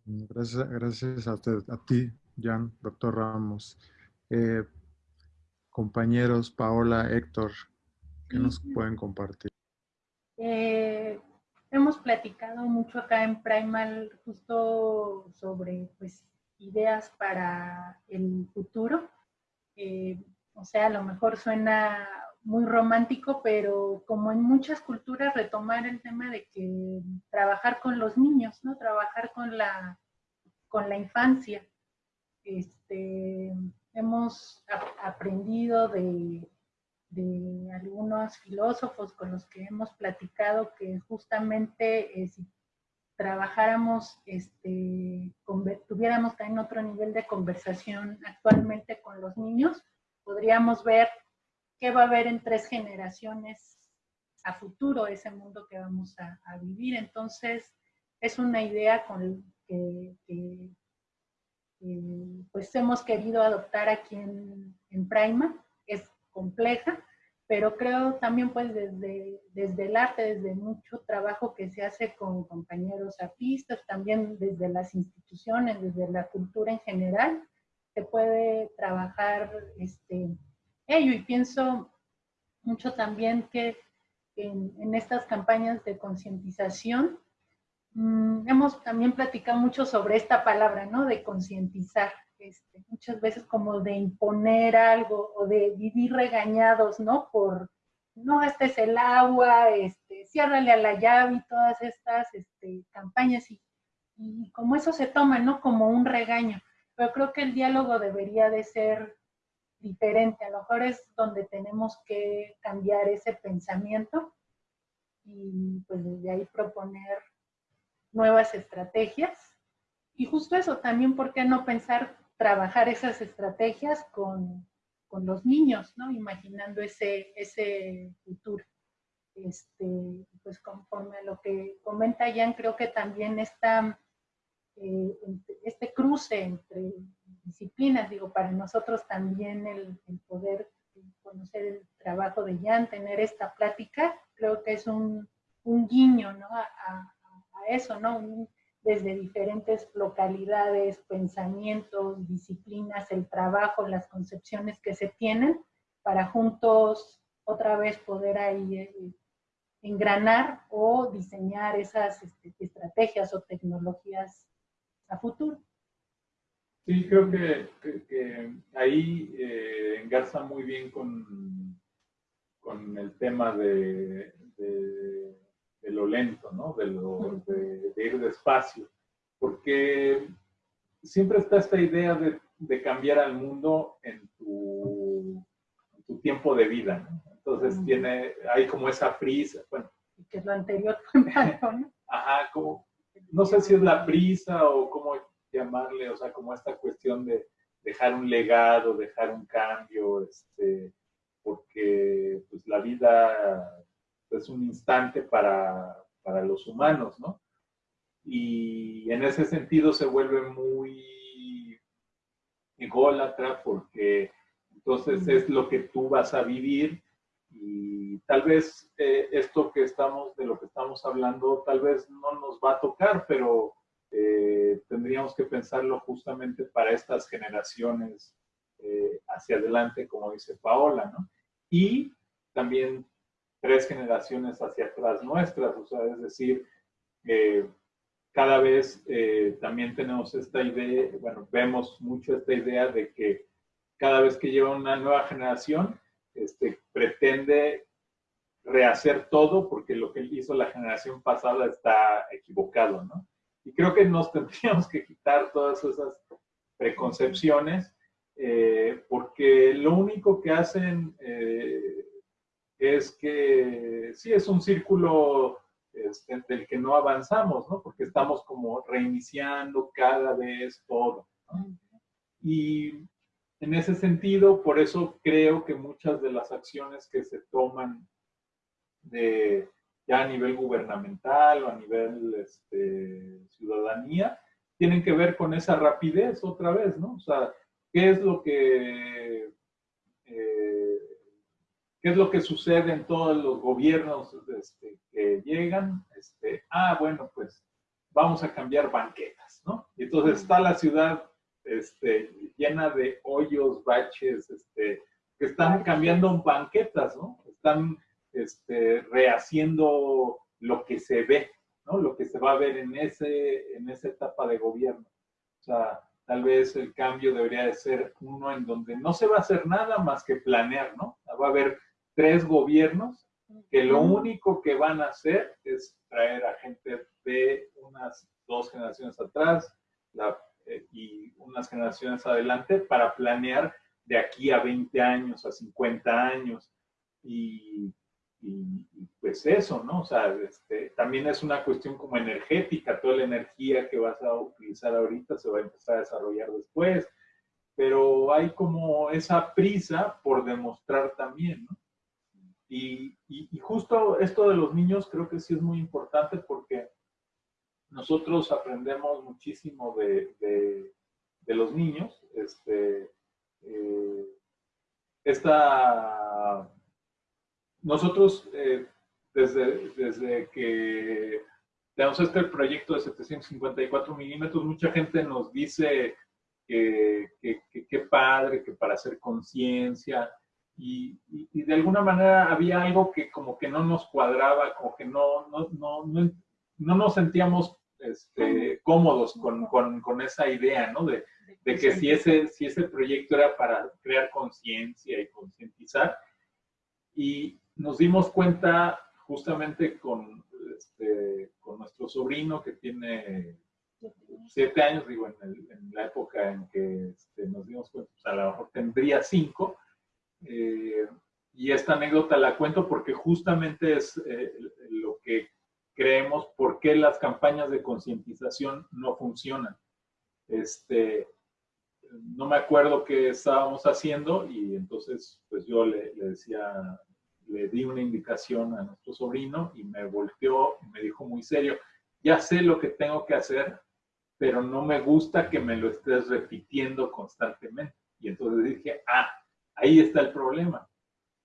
Gracias, gracias a, a ti, Jan, doctor Ramos. Eh, compañeros, Paola, Héctor, ¿qué nos pueden compartir? Eh, hemos platicado mucho acá en Primal justo sobre pues, ideas para el futuro. Eh, o sea, a lo mejor suena muy romántico, pero como en muchas culturas retomar el tema de que trabajar con los niños, ¿no? Trabajar con la, con la infancia. Este, hemos aprendido de, de, algunos filósofos con los que hemos platicado que justamente eh, si trabajáramos, este, tuviéramos también otro nivel de conversación actualmente con los niños, podríamos ver qué va a haber en tres generaciones a futuro ese mundo que vamos a, vivir. Entonces, es una idea que, pues hemos querido adoptar aquí en, Prima. Compleja, pero creo también pues desde, desde el arte, desde mucho trabajo que se hace con compañeros artistas, también desde las instituciones, desde la cultura en general, se puede trabajar este, ello. Y pienso mucho también que en, estas campañas de concientización mm, hemos también platicado mucho sobre esta palabra, ¿no? De concientizar. Este, muchas veces como de imponer algo o de vivir regañados, ¿no? Por, no gastes el agua, este, ciérrale a la llave y todas estas este, campañas y, y como eso se toma, ¿no? Como un regaño. Pero creo que el diálogo debería de ser diferente. A lo mejor es donde tenemos que cambiar ese pensamiento y pues desde ahí proponer nuevas estrategias. Y justo eso, también, ¿por qué no pensar trabajar esas estrategias con, con los niños, ¿no? Imaginando ese, ese futuro. Este, pues conforme a lo que comenta Jan, creo que también está eh, este cruce entre disciplinas, digo, para nosotros también el, poder conocer el trabajo de Jan, tener esta plática, creo que es un, guiño ¿no? a, eso, ¿no? Desde diferentes localidades, pensamientos, disciplinas, el trabajo, las concepciones que se tienen, para juntos otra vez poder ahí eh, engranar o diseñar esas este, estrategias o tecnologías a futuro. Sí, creo que, ahí eh, engarza muy bien con, con el tema de, de, lo lento, ¿no? De, lo, de, ir despacio, porque siempre está esta idea de, cambiar al mundo en tu, tu tiempo de vida, ¿no? Entonces tiene, hay como esa prisa, bueno. Que es lo anterior ¿no? Ajá, como, no sé si es la prisa o cómo llamarle, o sea, como esta cuestión de dejar un legado, dejar un cambio, este, porque pues, la vida es un instante para, para los humanos, ¿no? Y en ese sentido se vuelve muy ególatra porque entonces es lo que tú vas a vivir y tal vez eh, esto que estamos, de lo que estamos hablando, tal vez no nos va a tocar, pero eh, tendríamos que pensarlo justamente para estas generaciones eh, hacia adelante, como dice Paola, ¿no? Y también tres generaciones hacia atrás nuestras, o sea, es decir, cada vez también tenemos esta idea, bueno, vemos mucho esta idea de que cada vez que lleva una nueva generación, este, pretende rehacer todo porque lo que hizo la generación pasada está equivocado, ¿no? Y creo que nos tendríamos que quitar todas esas preconcepciones eh, porque lo único que hacen eh, es que sí es un círculo este, del que no avanzamos, ¿no? Porque estamos como reiniciando cada vez todo. Y en ese sentido, por eso creo que muchas de las acciones que se toman de, ya a nivel gubernamental o a nivel este, ciudadanía, tienen que ver con esa rapidez otra vez, ¿no? O sea, ¿qué es lo que, qué es lo que sucede en todos los gobiernos este, que llegan? Este, ah, bueno, pues vamos a cambiar banquetas ¿no? Y entonces está la ciudad este, llena de hoyos, baches, este, que están cambiando banquetas, ¿no? Están este, rehaciendo lo que se ve, ¿no? Lo que se va a ver en, ese, en esa etapa de gobierno. O sea, tal vez el cambio debería de ser uno en donde no se va a hacer nada más que planear, ¿no? Va a haber tres gobiernos que lo único que van a hacer es traer a gente de unas dos generaciones atrás eh, y unas generaciones adelante para planear de aquí a 20 años, a 50 años. Y y, pues eso, ¿no? O sea, este, también es una cuestión como energética, toda la energía que vas a utilizar ahorita se va a empezar a desarrollar después, pero hay como esa prisa por demostrar también, ¿no? Y, justo esto de los niños creo que sí es muy importante porque nosotros aprendemos muchísimo de, de, los niños. Este, eh, esta nosotros, eh, desde, desde que tenemos este proyecto de 754 milímetros, mucha gente nos dice que qué padre, que para hacer conciencia, y, y, de alguna manera había algo que como que no nos cuadraba, como que no, no, no, no, no nos sentíamos este, cómodos con, con, con, esa idea, ¿no? De, de que si ese, si ese proyecto era para crear conciencia y concientizar, y, nos dimos cuenta justamente con, este, con nuestro sobrino que tiene siete años, digo, en, la época en que este, nos dimos cuenta, pues, a lo mejor tendría cinco. Eh, y esta anécdota la cuento porque justamente es eh, lo que creemos por qué las campañas de concientización no funcionan. Este, no me acuerdo qué estábamos haciendo y entonces pues yo le, le decía le di una indicación a nuestro sobrino y me volteó y me dijo muy serio, ya sé lo que tengo que hacer, pero no me gusta que me lo estés repitiendo constantemente. Y entonces dije, ah, ahí está el problema.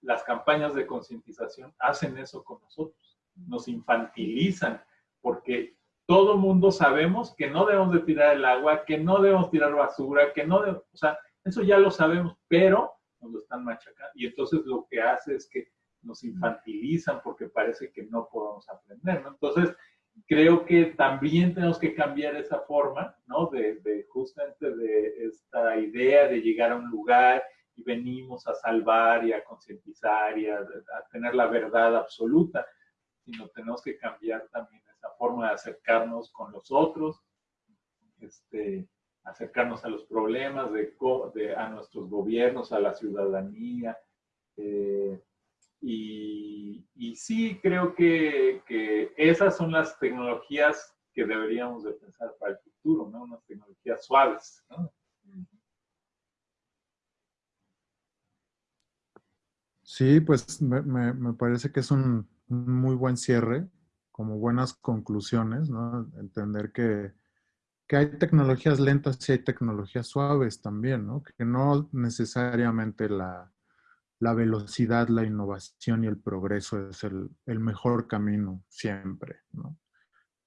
Las campañas de concientización hacen eso con nosotros, nos infantilizan, porque todo mundo sabemos que no debemos de tirar el agua, que no debemos tirar basura, que no debemos, o sea, eso ya lo sabemos, pero nos lo están machacando. Y entonces lo que hace es que nos infantilizan porque parece que no podemos aprender, ¿no? Entonces, creo que también tenemos que cambiar esa forma, ¿no? De, justamente de esta idea de llegar a un lugar y venimos a salvar y a concientizar y a, tener la verdad absoluta, sino tenemos que cambiar también esa forma de acercarnos con los otros, este, acercarnos a los problemas, de, de a nuestros gobiernos, a la ciudadanía, eh, y, sí creo que, esas son las tecnologías que deberíamos de pensar para el futuro, ¿no? Unas tecnologías suaves, Sí, pues me, parece que es un, muy buen cierre, como buenas conclusiones, ¿no? Entender que, que hay tecnologías lentas y hay tecnologías suaves también, ¿no? Que no necesariamente la, la velocidad, la innovación y el progreso es el, mejor camino siempre.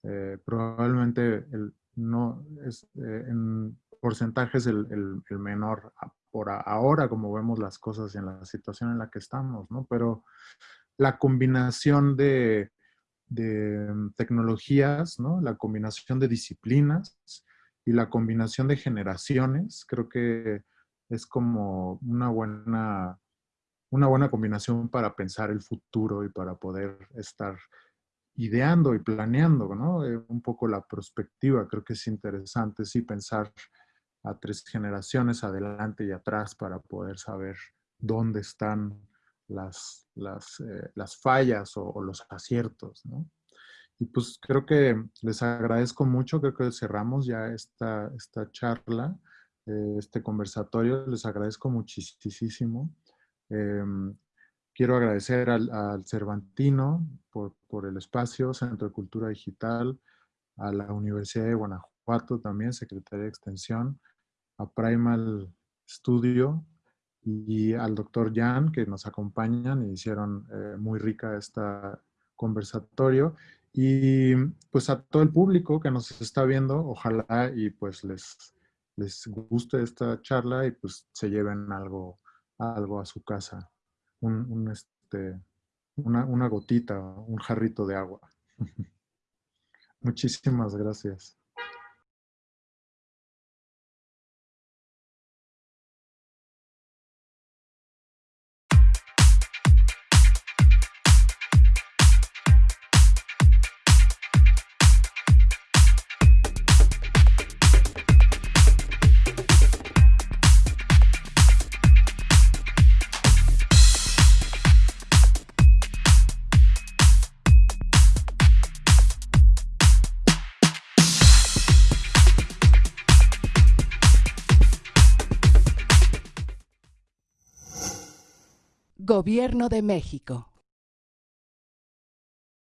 Eh, probablemente el, no es, eh, en porcentajes el, el, menor por ahora, como vemos las cosas y en la situación en la que estamos, ¿no? pero la combinación de, de tecnologías, ¿no? la combinación de disciplinas y la combinación de generaciones, creo que es como una buena una buena combinación para pensar el futuro y para poder estar ideando y planeando, ¿no? Eh, un poco la perspectiva, creo que es interesante, sí, pensar a tres generaciones adelante y atrás para poder saber dónde están las, las, eh, fallas o, los aciertos, ¿no? Y pues creo que les agradezco mucho, creo que cerramos ya esta, esta charla, eh, este conversatorio, les agradezco muchísimo. Em, quiero agradecer al, Cervantino por, el espacio, Centro de Cultura Digital, a la Universidad de Guanajuato también, Secretaría de Extensión, a Primal Studio y al doctor Jan que nos acompañan y hicieron eh, muy rica esta conversatorio Y pues a todo el público que nos está viendo, ojalá y pues les, les guste esta charla y pues se lleven algo, algo a su casa. Un, este, una, una gotita, un jarrito de agua. Muchísimas gracias. Gobierno de México.